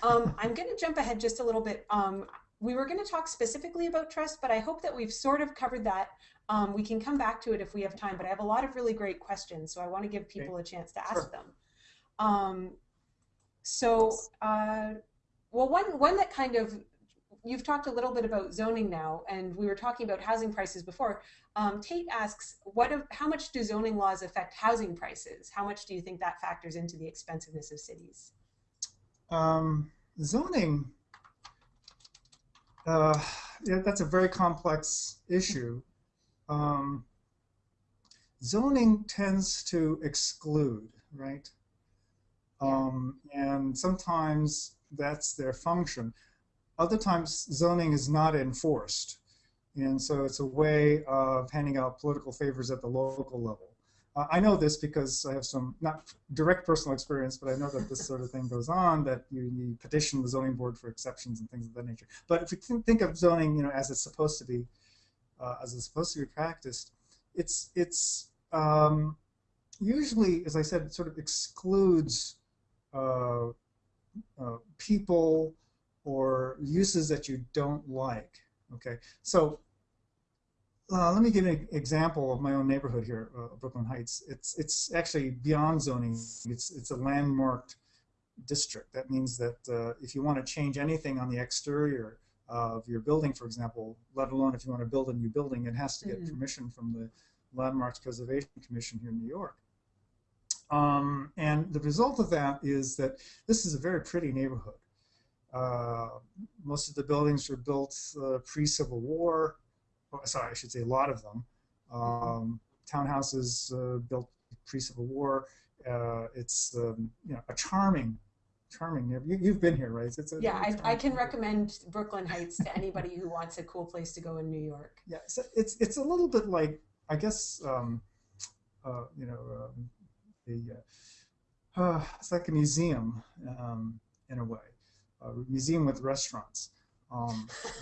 Um, I'm going to jump ahead just a little bit. Um, we were going to talk specifically about trust, but I hope that we've sort of covered that. Um, we can come back to it if we have time, but I have a lot of really great questions, so I want to give people a chance to ask sure. them. Um, so, uh, well, one, one that kind of, you've talked a little bit about zoning now, and we were talking about housing prices before. Um, Tate asks, what, how much do zoning laws affect housing prices? How much do you think that factors into the expensiveness of cities? Um, zoning uh, yeah, that's a very complex issue. Um, zoning tends to exclude, right? Um, and sometimes that's their function. Other times zoning is not enforced. And so it's a way of handing out political favors at the local level. Uh, I know this because I have some, not direct personal experience, but I know that this sort of thing goes on, that you, you petition the zoning board for exceptions and things of that nature. But if you think of zoning, you know, as it's supposed to be, uh, as it's supposed to be practiced, it's, it's um, usually, as I said, it sort of excludes uh, uh people or uses that you don't like. Okay, so uh, let me give an example of my own neighborhood here, uh, Brooklyn Heights. It's it's actually beyond zoning. It's it's a landmarked district. That means that uh, if you want to change anything on the exterior of your building, for example, let alone if you want to build a new building, it has to get mm -hmm. permission from the Landmarks Preservation Commission here in New York. Um, and the result of that is that this is a very pretty neighborhood. Uh, most of the buildings were built uh, pre-Civil War sorry, I should say a lot of them. Um, townhouses uh, built pre-Civil War. Uh, it's um, you know a charming, charming. You, have been here, right? It's a, yeah, I, I, can recommend Brooklyn Heights to anybody who wants a cool place to go in New York. Yeah, so it's it's a little bit like I guess um, uh, you know um, the uh, it's like a museum um, in a way, a museum with restaurants. Um,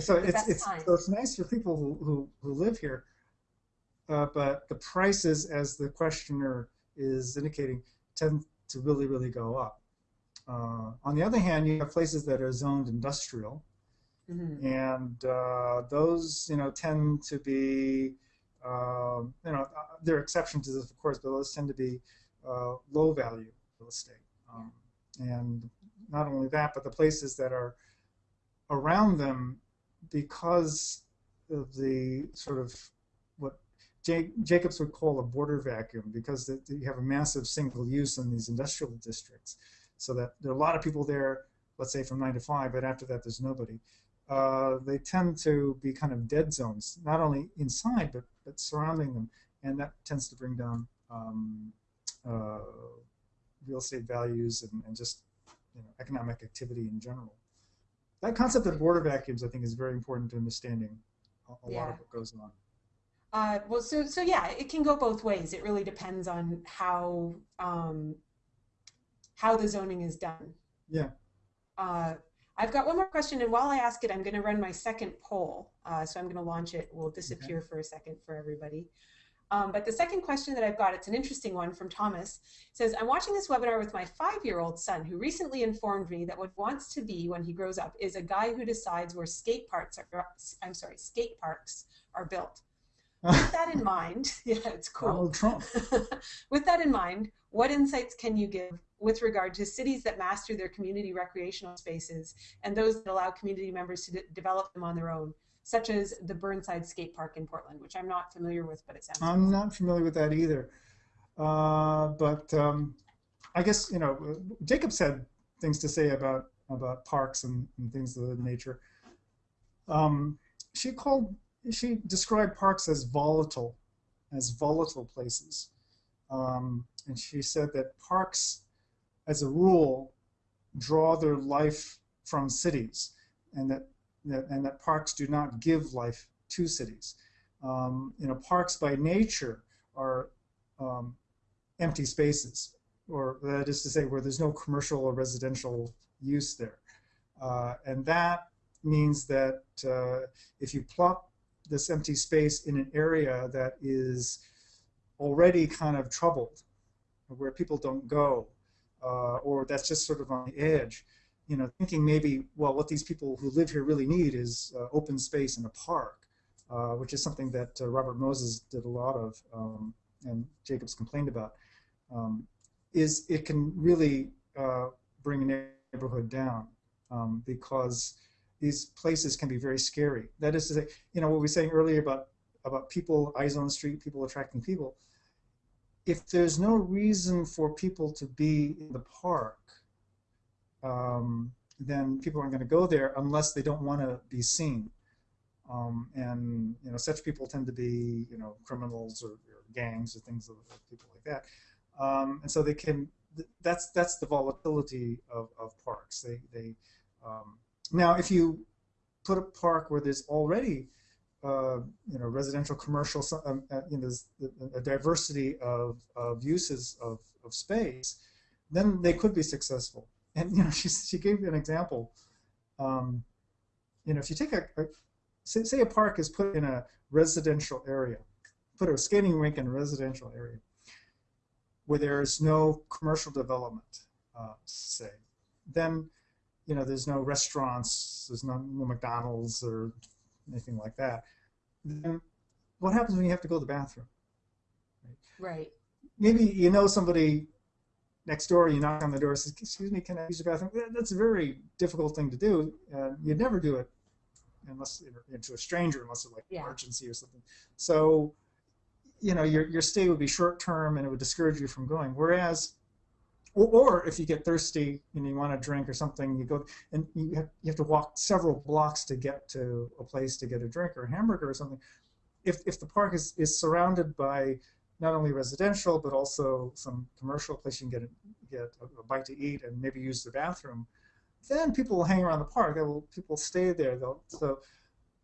so it's it's so it's nice for people who who, who live here, uh, but the prices, as the questioner is indicating, tend to really really go up. Uh, on the other hand, you have places that are zoned industrial, mm -hmm. and uh, those you know tend to be Um, you know, uh, there are exceptions to this, of course, but those tend to be uh, low value real estate. Um, and not only that, but the places that are around them, because of the sort of what Jacobs would call a border vacuum, because you have a massive single use in these industrial districts, so that there are a lot of people there, let's say from nine to five, but after that there's nobody. Uh, they tend to be kind of dead zones, not only inside but but surrounding them, and that tends to bring down um, uh, real estate values and, and just you know, economic activity in general. That concept of border vacuums, I think, is very important to understanding a, a yeah. lot of what goes on. Uh, well, so so yeah, it can go both ways. It really depends on how um, how the zoning is done. Yeah. Uh, I've got one more question, and while I ask it, I'm going to run my second poll. Uh, so I'm going to launch it. We'll disappear okay. for a second for everybody. Um, but the second question that I've got, it's an interesting one from Thomas. It says, I'm watching this webinar with my five-year-old son who recently informed me that what he wants to be when he grows up is a guy who decides where skate parks are, I'm sorry, skate parks are built. With that in mind, yeah, it's cool. Donald Trump. with that in mind, what insights can you give with regard to cities that master their community recreational spaces and those that allow community members to de develop them on their own? Such as the Burnside Skate Park in Portland, which I'm not familiar with, but it sounds. I'm cool. not familiar with that either. Uh, but um, I guess you know, Jacob said things to say about about parks and, and things of that nature. Um, she called, she described parks as volatile, as volatile places, um, and she said that parks, as a rule, draw their life from cities, and that that, and that parks do not give life to cities. Um, you know, parks by nature are um, empty spaces, or that is to say, where there's no commercial or residential use there. Uh, and that means that uh, if you plop this empty space in an area that is already kind of troubled, where people don't go, uh, or that's just sort of on the edge, you know, thinking maybe, well, what these people who live here really need is uh, open space in a park, uh, which is something that uh, Robert Moses did a lot of, um, and Jacobs complained about, um, is it can really uh, bring a neighborhood down um, because these places can be very scary. That is to say, you know, what we were saying earlier about, about people, eyes on the street, people attracting people. If there's no reason for people to be in the park, um, then people aren't going to go there unless they don't want to be seen. Um, and you know, such people tend to be you know criminals or, or gangs or things of, people like that. Um, and so they can. That's that's the volatility of, of parks. They they um, now if you put a park where there's already uh, you know residential, commercial, um, uh, you know, a diversity of, of uses of, of space, then they could be successful and you know, she she gave an example. Um, you know, if you take a, a say, say a park is put in a residential area, put a skating rink in a residential area where there is no commercial development, uh, say, then you know there's no restaurants, there's no, no McDonald's or anything like that. Then what happens when you have to go to the bathroom? Right. right. Maybe you know somebody next door, you knock on the door, says, "Excuse me, can I use the bathroom?" That's a very difficult thing to do. Uh, you'd never do it unless into a stranger, unless it's like yeah. emergency or something. So, you know, your your stay would be short term, and it would discourage you from going. Whereas, or, or if you get thirsty and you want a drink or something, you go and you have you have to walk several blocks to get to a place to get a drink or a hamburger or something. If if the park is is surrounded by not only residential but also some commercial place you can get a, get a, bite to eat and maybe use the bathroom, then people will hang around the park. They will people stay there. They'll, so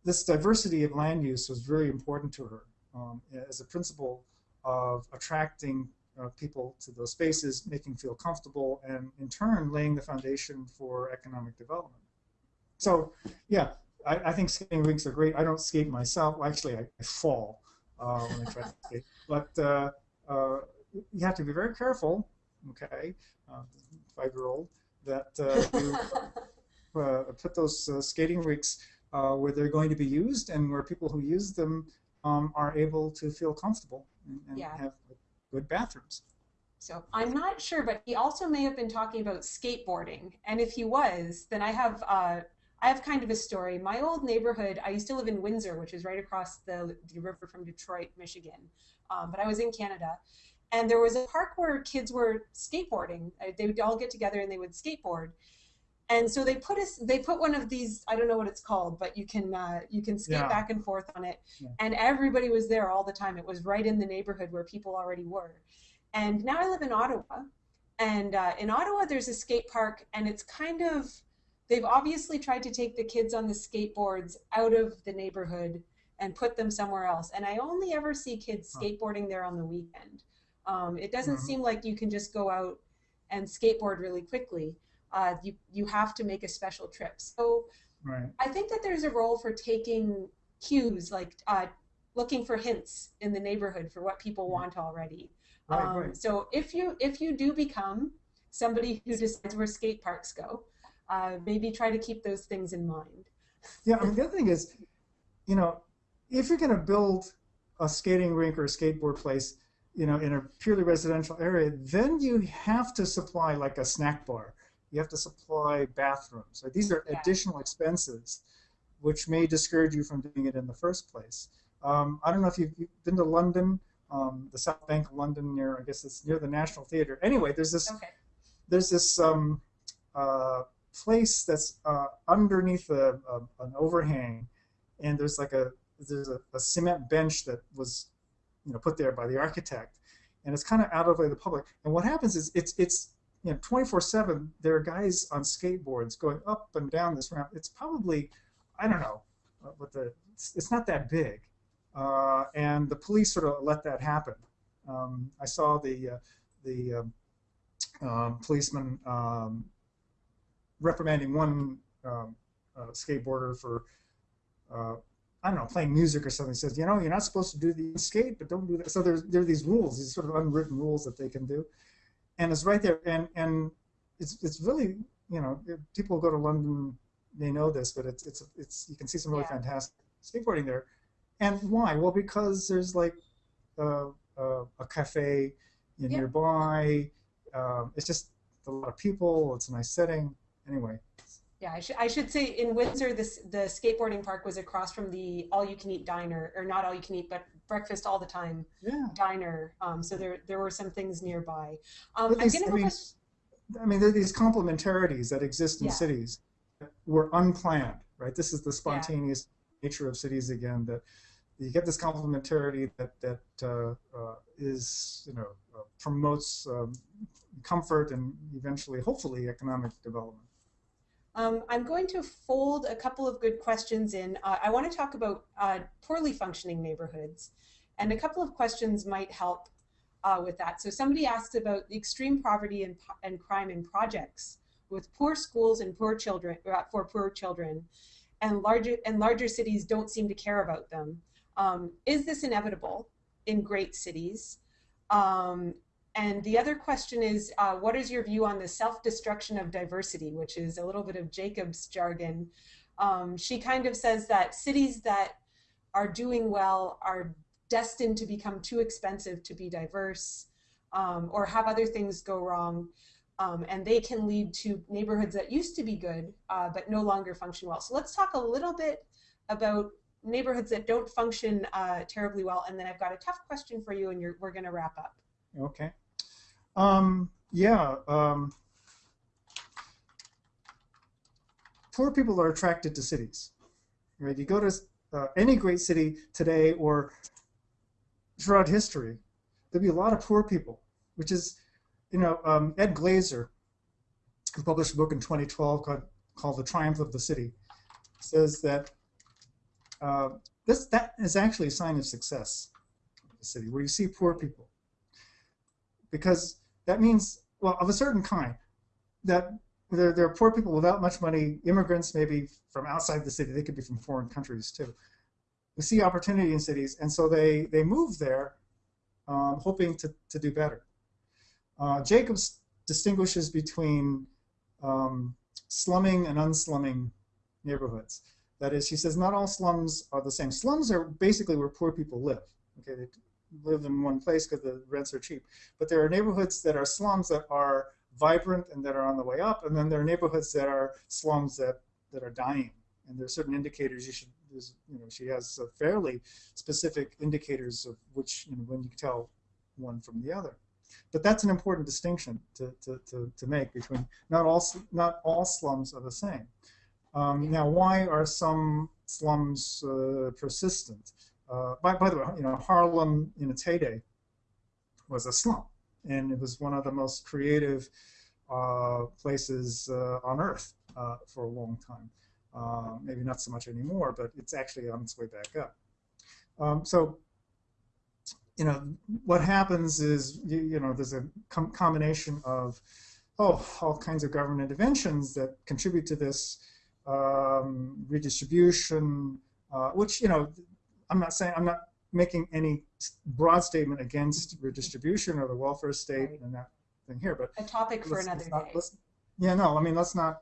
this diversity of land use was very important to her um, as a principle of attracting uh, people to those spaces, making feel comfortable, and in turn laying the foundation for economic development. So yeah, I, I think skating rinks are great. I don't skate myself. Well, actually, I, I fall uh, when I try to skate. But uh, uh, you have to be very careful, okay, five-year-old, that you put those skating rinks where they're going to be used and where people who use them um, are able to feel comfortable and, and Yeah. have good bathrooms. So I'm not sure, but he also may have been talking about skateboarding. And if he was, then I have uh, I have kind of a story. My old neighborhood, I used to live in Windsor, which is right across the, the river from Detroit, Michigan. Um, but I was in Canada. And there was a park where kids were skateboarding. Uh, They would all get together and they would skateboard. And so they put us they put one of these I don't know what it's called, but you can uh, you can skate Yeah. back and forth on it. Yeah. And everybody was there all the time. It was right in the neighborhood where people already were. And now I live in Ottawa, and uh, in Ottawa there's a skate park, and it's kind of they've obviously tried to take the kids on the skateboards out of the neighborhood and put them somewhere else. And I only ever see kids skateboarding there on the weekend. Um, it doesn't Mhm. seem like you can just go out and skateboard really quickly. Uh, you you have to make a special trip. So Right. I think that there's a role for taking cues, like uh, looking for hints in the neighborhood for what people Yeah. want already. Right, Um, right. So if you if you do become somebody who decides where skate parks go, uh, maybe try to keep those things in mind. Yeah, I mean, the other thing is, you know, if you're going to build a skating rink or a skateboard place, you know, in a purely residential area, then you have to supply like a snack bar. You have to supply bathrooms. So these are Yeah. additional expenses, which may discourage you from doing it in the first place. Um, I don't know if you've, you've been to London, um, the South Bank of London, near I guess it's near the National Theatre. Anyway, there's this Okay. there's this um, uh, place that's uh, underneath a, a, an overhang, and there's like a there's a, a cement bench that was you know put there by the architect, and it's kind of out of the public. And what happens is it's it's you know 24/7. There are guys on skateboards going up and down this ramp. It's probably I don't know uh, what the it's, it's not that big, uh, and the police sort of let that happen. Um, I saw the uh, the um, um, policeman um, reprimanding one um, uh, skateboarder for uh, I don't know playing music or something. He says, you know, you're not supposed to do the skate, but don't do that. So there's there are these rules, these sort of unwritten rules that they can do, and it's right there. And and it's it's really you know people go to London they know this, but it's it's it's you can see some really Yeah. fantastic skateboarding there. And why? Well, because there's like uh, uh, a cafe Yeah. nearby. Um, it's just a lot of people. It's a nice setting. Anyway, Yeah, I should I should say in Windsor, this the skateboarding park was across from the all-you-can-eat diner, or not all-you-can-eat, but breakfast all the time yeah. diner. Um, so there there were some things nearby. Um, But I'm these- gonna I mean, I mean, there are these complementarities that exist in Yeah. cities that were unplanned, right? This is the spontaneous nature of cities again. That you get this complementarity that that uh, uh, is, you know, uh, promotes um, comfort and eventually, hopefully, economic development. Um, I'm going to fold a couple of good questions in. Uh, I want to talk about uh, poorly functioning neighborhoods, and a couple of questions might help uh, with that. So somebody asked about the extreme poverty and, and crime in projects with poor schools and poor children uh, for poor children, and larger and larger cities don't seem to care about them. Um, is this inevitable in great cities? Um, and the other question is, uh, what is your view on the self-destruction of diversity, which is a little bit of Jacobs' jargon? Um, she kind of says that cities that are doing well are destined to become too expensive to be diverse um, or have other things go wrong. Um, and they can lead to neighborhoods that used to be good uh, but no longer function well. So let's talk a little bit about neighborhoods that don't function uh, terribly well. And then I've got a tough question for you, and we're going to wrap up. Okay. Um, yeah. Um, poor people are attracted to cities. Right? You go to uh, any great city today or throughout history, there'll be a lot of poor people, which is, you know, um, Ed Glaeser, who published a book in 2012 called, called The Triumph of the City, says that uh, this that is actually a sign of success of the city, where you see poor people because that means, well, of a certain kind, that there, there are poor people without much money, immigrants maybe from outside the city, they could be from foreign countries too, who see opportunity in cities, and so they, they move there um, hoping to, to do better. Uh, Jacobs distinguishes between um, slumming and unslumming neighborhoods. That is, she says not all slums are the same. Slums are basically where poor people live. Okay, live in one place because the rents are cheap. But there are neighborhoods that are slums that are vibrant and that are on the way up, and then there are neighborhoods that are slums that, that are dying. And there are certain indicators you should, you know, she has fairly specific indicators of which, you know, when you can tell one from the other. But that's an important distinction to, to, to, to make between not all, not all slums are the same. Um, now, why are some slums uh, persistent? Uh, by, by the way, you know, Harlem in its heyday was a slum, and it was one of the most creative uh, places uh, on earth uh, for a long time. Uh, maybe not so much anymore, but it's actually on its way back up. Um, so, you know, what happens is, you, you know, there's a com combination of, oh, all kinds of government interventions that contribute to this um, redistribution, uh, which, you know, I'm not saying, I'm not making any broad statement against redistribution or the welfare state right. and that thing here, but a topic for another not, day. Yeah, no, I mean, let's not,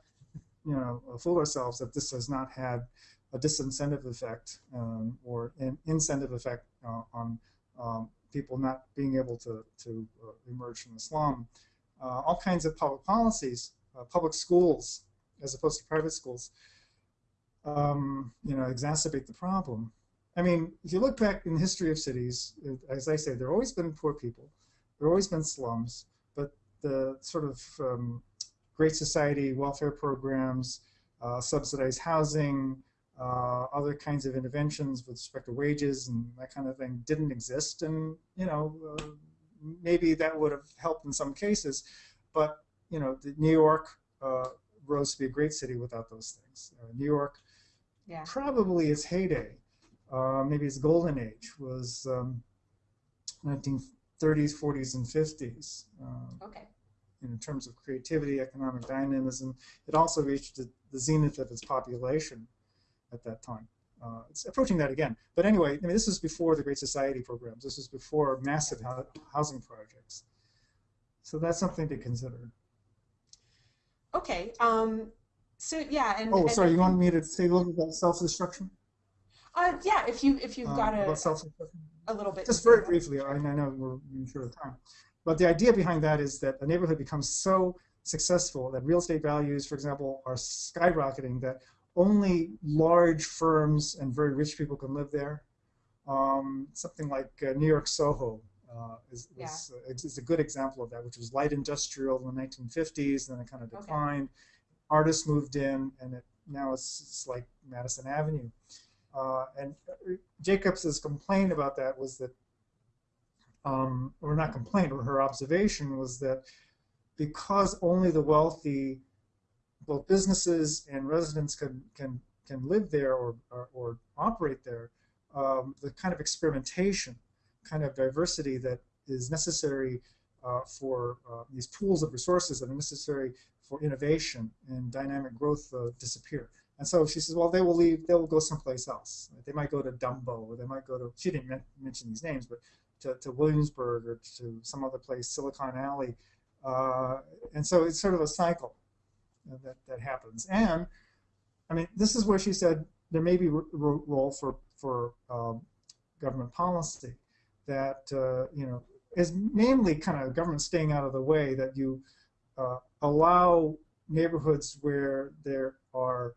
you know, fool ourselves that this has not had a disincentive effect um, or an incentive effect uh, on um, people not being able to, to uh, emerge from the slum. Uh, all kinds of public policies, uh, public schools, as opposed to private schools, um, you know, exacerbate the problem. I mean, if you look back in the history of cities, as I say, there have always been poor people, there have always been slums, but the sort of um, Great Society welfare programs, uh, subsidized housing, uh, other kinds of interventions with respect to wages and that kind of thing didn't exist. And, you know, uh, maybe that would have helped in some cases. But, you know, New York uh, rose to be a great city without those things. Uh, New York, yeah. probably its heyday, uh, maybe its golden age, was um, 1930s, 40s, and 50s. Um, okay. In terms of creativity, economic dynamism, it also reached the, the zenith of its population at that time. Uh, it's approaching that again. But anyway, I mean, this is before the Great Society programs. This is before massive ho housing projects. So that's something to consider. Okay. Um, so yeah, and oh, and sorry, you want me to say a little bit about self-destruction? Uh, yeah, if you if you've got um, a, a little bit. Just very briefly, I, I know we're short of time, but the idea behind that is that a neighborhood becomes so successful that real estate values, for example, are skyrocketing that only large firms and very rich people can live there. Um, something like uh, New York Soho uh, is, yeah. is, uh, is, a good example of that, which was light industrial in the 1950s, then it kind of declined. Okay. Artists moved in, and it, now it's, it's like Madison Avenue. Uh, and uh, Jacobs's complaint about that was that, um, or not complaint, or her observation was that because only the wealthy both businesses and residents can can can live there or or, or operate there. Um, the kind of experimentation, kind of diversity that is necessary uh, for uh, these pools of resources that are necessary for innovation and dynamic growth uh, disappear. And so she says, well, they will leave, they will go someplace else. They might go to Dumbo, or they might go to, she didn't mention these names, but to, to Williamsburg or to some other place, Silicon Alley. Uh, and so it's sort of a cycle that, that happens. And I mean, this is where she said there may be a role for for um, government policy that uh, you know is mainly kind of government staying out of the way that you uh, allow neighborhoods where there are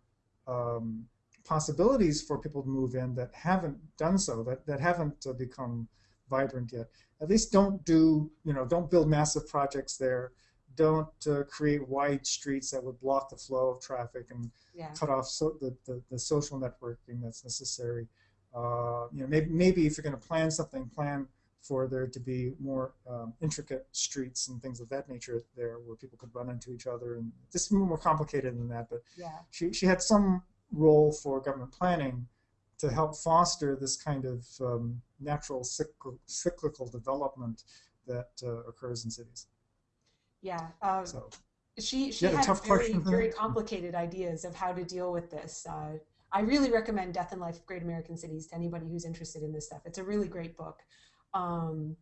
um, possibilities for people to move in that haven't done so that that haven't uh, become vibrant yet at least don't do you know don't build massive projects there don't uh, create wide streets that would block the flow of traffic and yeah. cut off so the, the, the, social networking that's necessary. Uh, you know, maybe, maybe if you're going to plan something, plan for there to be more um, intricate streets and things of that nature there where people could run into each other. And this is more complicated than that, but yeah. she, she had some role for government planning to help foster this kind of um, natural cyclical, cyclical development that uh, occurs in cities. Yeah. Um, so, she she had very very complicated ideas of how to deal with this. Uh, I really recommend Death and Life of Great American Cities to anybody who's interested in this stuff. It's a really great book. Um,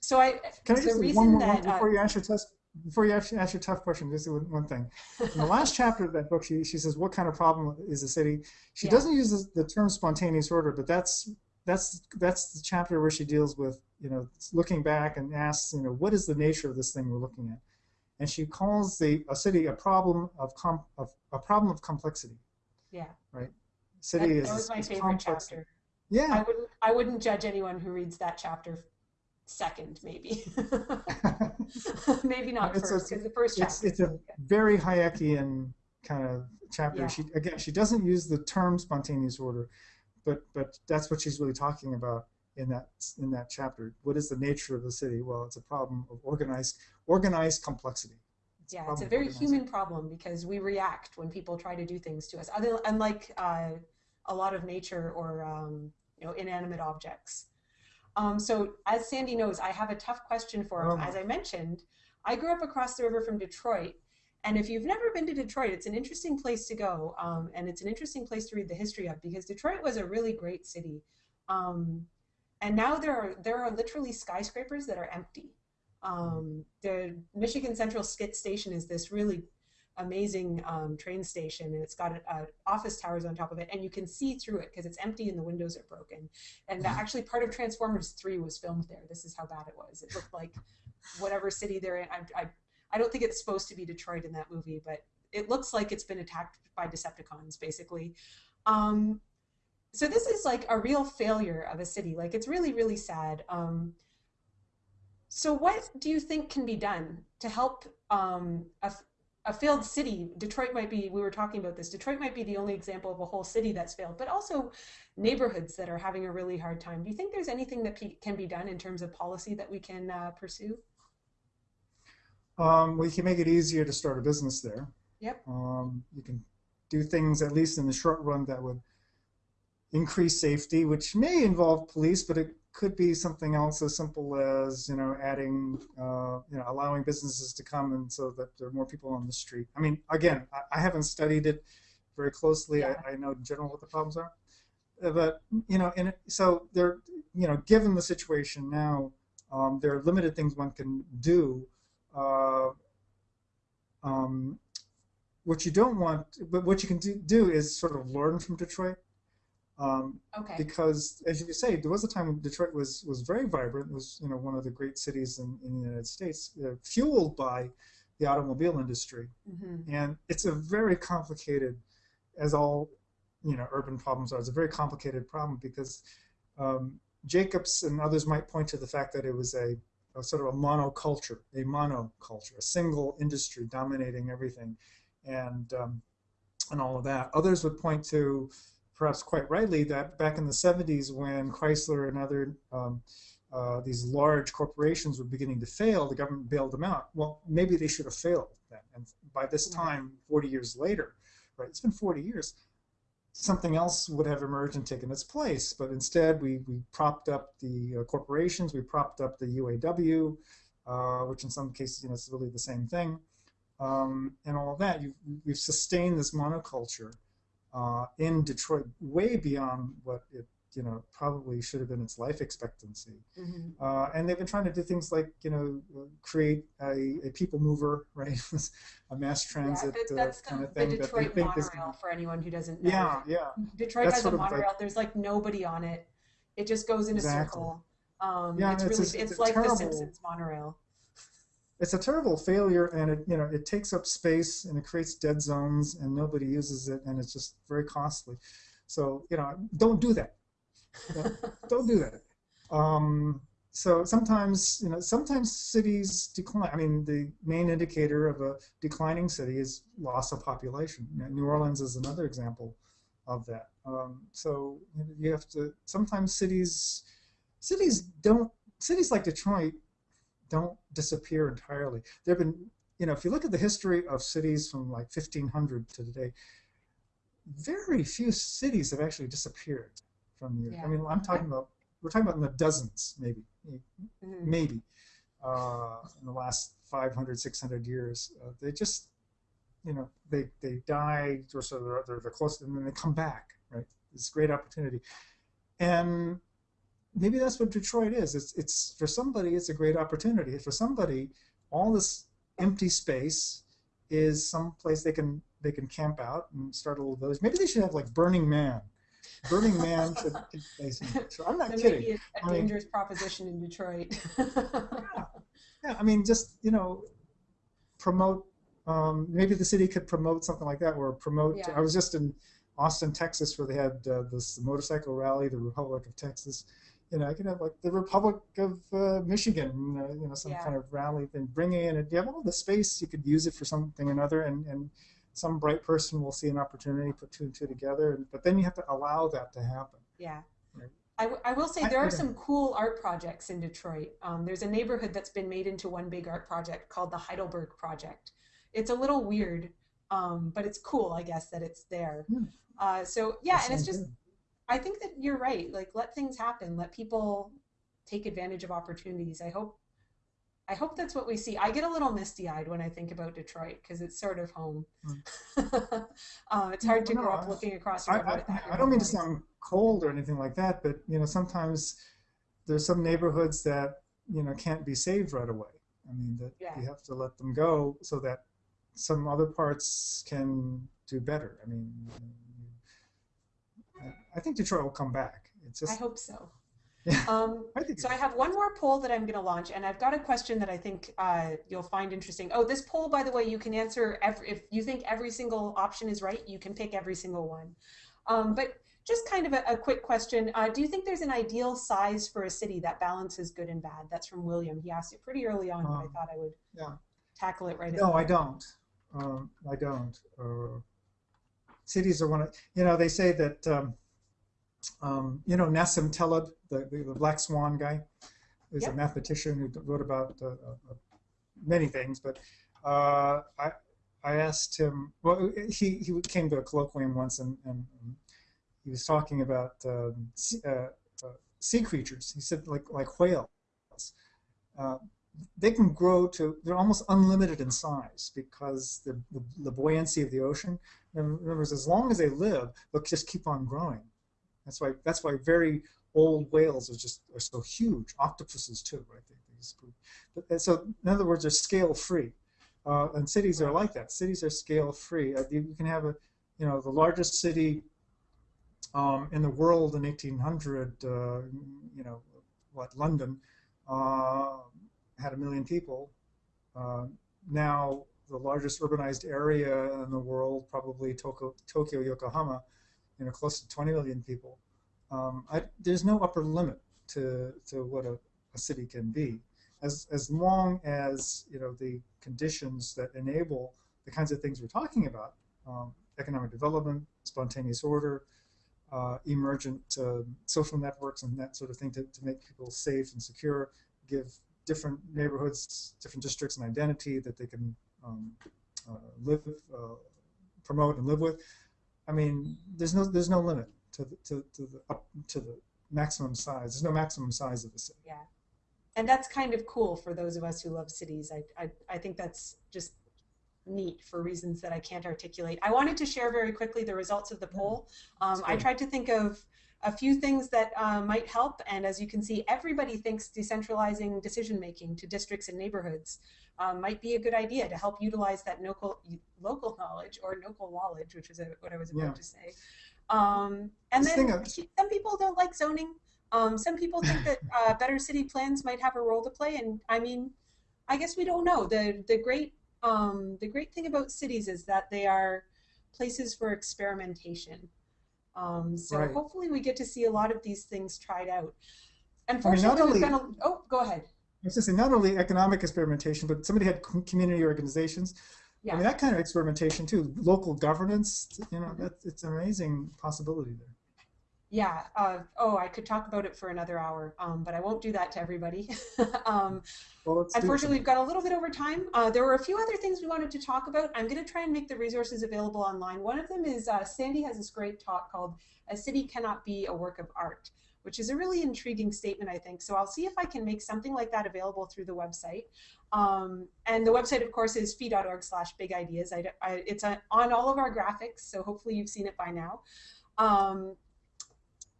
so I can I just one more that, before uh, you answer test before you ask, ask your tough question, just one, one thing. In the last chapter of that book, she, she says, "What kind of problem is the city?" She Yeah. doesn't use the, the term spontaneous order, but that's that's that's the chapter where she deals with you know looking back and asks you know what is the nature of this thing we're looking at, and she calls the a city a problem of com, of a problem of complexity. Yeah. Right. City that, is that was my favorite complex. chapter. I Yeah. I wouldn't judge anyone who reads that chapter second, maybe. maybe not It's a- first, because the first chapter. it's it's a very Hayekian kind of chapter. Yeah. She again, she doesn't use the term spontaneous order, but but that's what she's really talking about in that in that chapter. What is the nature of the city? Well, it's a problem of organized organized complexity. yeah, it's a very human problem because we react when people try to do things to us. Other unlike uh, a lot of nature or um, you know inanimate objects. Um, so as Sandy knows, I have a tough question for him. Oh. As I mentioned, I grew up across the river from Detroit. And if you've never been to Detroit, it's an interesting place to go. Um, and it's an interesting place to read the history of because Detroit was a really great city. Um, and now there are, there are literally skyscrapers that are empty. Um, the Michigan Central Skit Station is this really amazing um, train station, and it's got a, a office towers on top of it, and you can see through it because it's empty and the windows are broken. And Mhm. actually, part of Transformers Three was filmed there. This is how bad it was. It looked like whatever city they're in. I, I, I don't think it's supposed to be Detroit in that movie, but it looks like it's been attacked by Decepticons, basically. Um, so this is like a real failure of a city. Like it's really, really sad. Um, so what do you think can be done to help um, a, a failed city? Detroit might be. We were talking about this. Detroit might be the only example of a whole city that's failed, but also neighborhoods that are having a really hard time. Do you think there's anything that can be done in terms of policy that we can uh, pursue? Um, we can make it easier to start a business there. Yep. Um, you can do things, at least in the short run, that would increase safety, which may involve police, but it could be something else as simple as you know adding, uh, you know, allowing businesses to come and so that there are more people on the street. I mean, again, I, I haven't studied it very closely. Yeah. I, I know in general what the problems are, Uh, but you know, and so there, you know, given the situation now, um, there are limited things one can do. Uh, um, what you don't want, but what you can do, do is sort of learn from Detroit. Um, Okay. because as you say, there was a time when Detroit was was very vibrant. It was you know one of the great cities in, in the United States, uh, fueled by the automobile industry, hmm and it's a very complicated, as all you know urban problems are. It's a very complicated problem because um, Jacobs and others might point to the fact that it was a, a sort of a monoculture, a monoculture, a single industry dominating everything, and um, and all of that. Others would point to, perhaps quite rightly, that back in the 70s when Chrysler and other um, uh, these large corporations were beginning to fail, the government bailed them out. Well, maybe they should have failed then. And by this time, 40 years later, right? It's been 40 years. Something else would have emerged and taken its place, but instead we, we propped up the uh, corporations, we propped up the UAW, uh, which in some cases you know is really the same thing, um, and all of that. You, we've sustained this monoculture uh, in Detroit way beyond what it you know probably should have been its life expectancy. hmm Uh, and they've been trying to do things like you know create a, a people mover, right? a mass transit yeah, uh, kind the, of thing they Detroit monorail for anyone who doesn't know. yeah, yeah. Detroit That's has a of like- monorail. There's like nobody on it. It just goes in a circle. Um, Yeah, it's it's really a- it's, it's like terrible- the Simpsons monorail. It's a terrible failure, and it you know it takes up space and it creates dead zones, and nobody uses it, and it's just very costly. So you know, don't do that. don't do that. Um, so sometimes, you know, sometimes cities decline. I mean, the main indicator of a declining city is loss of population. You know, New Orleans is another example of that. Um, so you, you have to. Sometimes cities, cities don't. Cities like Detroit don't disappear entirely. There have been, you know, if you look at the history of cities from like 1500 to today, very few cities have actually disappeared from the. Yeah. I mean, I'm talking about we're talking about in the dozens, maybe, Mhm. maybe, uh, in the last 500, 600 years. Uh, they just, you know, they they die or so they're, they're they're close, and then they come back. Right, it's a great opportunity, and maybe that's what Detroit is. It's it's for somebody, it's a great opportunity. For somebody, all this empty space is some place they can they can camp out and start a little village. Maybe they should have like Burning Man. Burning Man should take place. In, so I'm not That may kidding. be a, a I mean- dangerous proposition in Detroit. Yeah, I mean, just you know, promote. Um, maybe the city could promote something like that, or promote. Yeah. I was just in Austin, Texas, where they had uh, this motorcycle rally, the Republic of Texas. You know, I could have like the Republic of uh, Michigan, uh, you know, some Yeah. kind of rally thing. Bring in, and you have all the space. You could use it for something or another, and and some bright person will see an opportunity, put two and two together. And, but then you have to allow that to happen. Yeah. Right. I, w- I will say there I are some cool art projects in Detroit. Um, there's a neighborhood that's been made into one big art project called the Heidelberg Project. It's a little weird, um, but it's cool, I guess, that it's there. Hmm. Uh, so yeah, That and it's just good. I think that you're right. Like let things happen. Let people take advantage of opportunities. I hope I hope that's what we see. I get a little misty eyed when I think about Detroit because it's sort of home. uh, it's hard to No, grow up I- looking across. I, I, that I don't mean to sound cold or anything like that, but you know sometimes there's some neighborhoods that you know can't be saved right away. I mean that Yeah. you have to let them go so that some other parts can do better. I mean, I, think Detroit will come back. It's I hope so. Yeah. Um, I so I have one more poll that I'm going to launch, and I've got a question that I think uh, you'll find interesting. Oh, this poll, by the way, you can answer every, if you think every single option is right, you can pick every single one. Um, but just kind of a, a quick question: uh, Do you think there's an ideal size for a city that balances good and bad? That's from William. He asked it pretty early on, but I Um, thought I would yeah. tackle it right. No, I don't. Um, I don't. Uh, cities are one of, you know, they say that, um, you know, Nassim Taleb, the, the, the Black Swan guy, is Yep. a mathematician who wrote about uh, uh, many things, but uh, I, I asked him, well, he, he came to a colloquium once and, and, and he was talking about um, sea, uh, uh, sea creatures. He said, like, like whales. Uh, they can grow to they're almost unlimited in size because the, the, the buoyancy of the ocean remember as long as they live they'll just keep on growing that's why that's why very old whales are just are so huge. Octopuses too right? They, they so in other words they're scale free. Uh, and cities are like that. Cities are scale free. Uh, you, you can have a you know the largest city um, in the world in 1800 uh, you know what london uh, had a million people. Uh, now, the largest urbanized area in the world, probably Tokyo, Tokyo Yokohama, you know, close to 20 million people. Um, I, there's no upper limit to, to what a, a city can be, as, as long as you know the conditions that enable the kinds of things we're talking about: um, economic development, spontaneous order, uh, emergent uh, social networks, and that sort of thing to, to make people safe and secure, give different neighborhoods, different districts, an identity that they can um, uh, live, uh, promote, and live with. I mean, there's no there's no limit to the, to, to the up to the maximum size. There's no maximum size of the city. Yeah. And that's kind of cool for those of us who love cities. I, I, I think that's just neat for reasons that I can't articulate. I wanted to share very quickly the results of the poll. Um, I tried to think of a few things that uh, might help, and as you can see, everybody thinks decentralizing decision making to districts and neighborhoods um, might be a good idea to help utilize that local local knowledge or local knowledge, which is what I was about Yeah. to say. Um, and This then of- some people don't like zoning. Um, some people think that uh, better city plans might have a role to play, and I mean, I guess we don't know. the the great um, The great thing about cities is that they are places for experimentation. Um, so Right. hopefully, we get to see a lot of these things tried out. not Unfortunately, we've only- been a, oh, go ahead. I was just saying, not only economic experimentation, but somebody had community organizations. Yeah. I mean, that kind of experimentation too. Local governance, you know, that it's an amazing possibility there. Yeah. Uh, oh, I could talk about it for another hour, um, but I won't do that to everybody. um, Well, Unfortunately, we've got a little bit over time. Uh, there were a few other things we wanted to talk about. I'm going to try and make the resources available online. One of them is uh, Sandy has this great talk called A City Cannot Be a Work of Art, which is a really intriguing statement, I think. So I'll see if I can make something like that available through the website. Um, and the website, of course, is fee.org slash big ideas. It's on, on all of our graphics, so hopefully you've seen it by now. Um,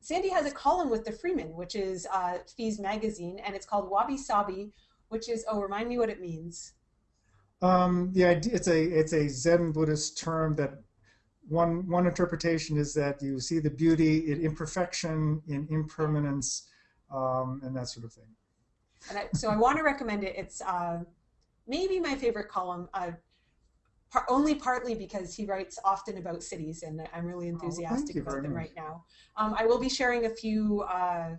Sandy has a column with the Freeman, which is uh, FEE's magazine, and it's called Wabi Sabi, which is, oh, remind me what it means. Um, the idea, it's a it's a Zen Buddhist term that one one interpretation is that you see the beauty in imperfection, in impermanence, um, and that sort of thing. And I, so I want to recommend it. It's uh, maybe my favorite column, uh, par only partly because he writes often about cities, and I'm really enthusiastic oh, about them much. right now. Um, I will be sharing a few uh,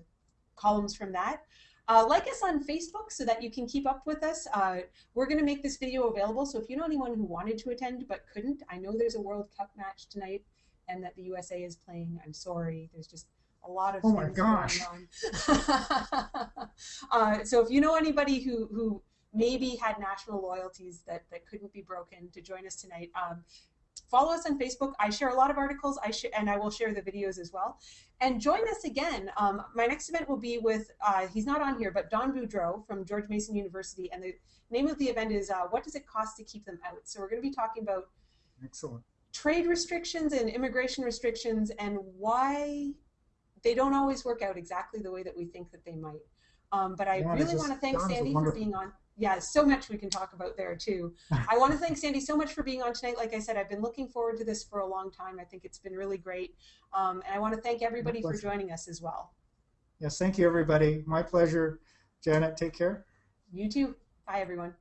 columns from that. Uh, like us on Facebook so that you can keep up with us. Uh, we're going to make this video available, so if you know anyone who wanted to attend but couldn't, I know there's a World Cup match tonight and that the USA is playing. I'm sorry. There's just a lot of oh things my gosh. going on. uh, so if you know anybody who, who maybe had national loyalties that, that couldn't be broken to join us tonight, um, follow us on Facebook. I share a lot of articles, I and I will share the videos as well. And join us again. Um, my next event will be with, uh, he's not on here, but Don Boudreaux from George Mason University. And the name of the event is uh, What Does It Cost to Keep Them Out? So we're going to be talking about Excellent. trade restrictions and immigration restrictions and why they don't always work out exactly the way that we think that they might. Um, but I Don really want to thank Don is a Sandy for being on. Yeah, so much we can talk about there too. I want to thank Sandy so much for being on tonight. Like I said, I've been looking forward to this for a long time. I think it's been really great. Um, and I want to thank everybody for joining us as well. Yes, thank you, everybody. My pleasure. Janet, take care. You too. Bye, everyone.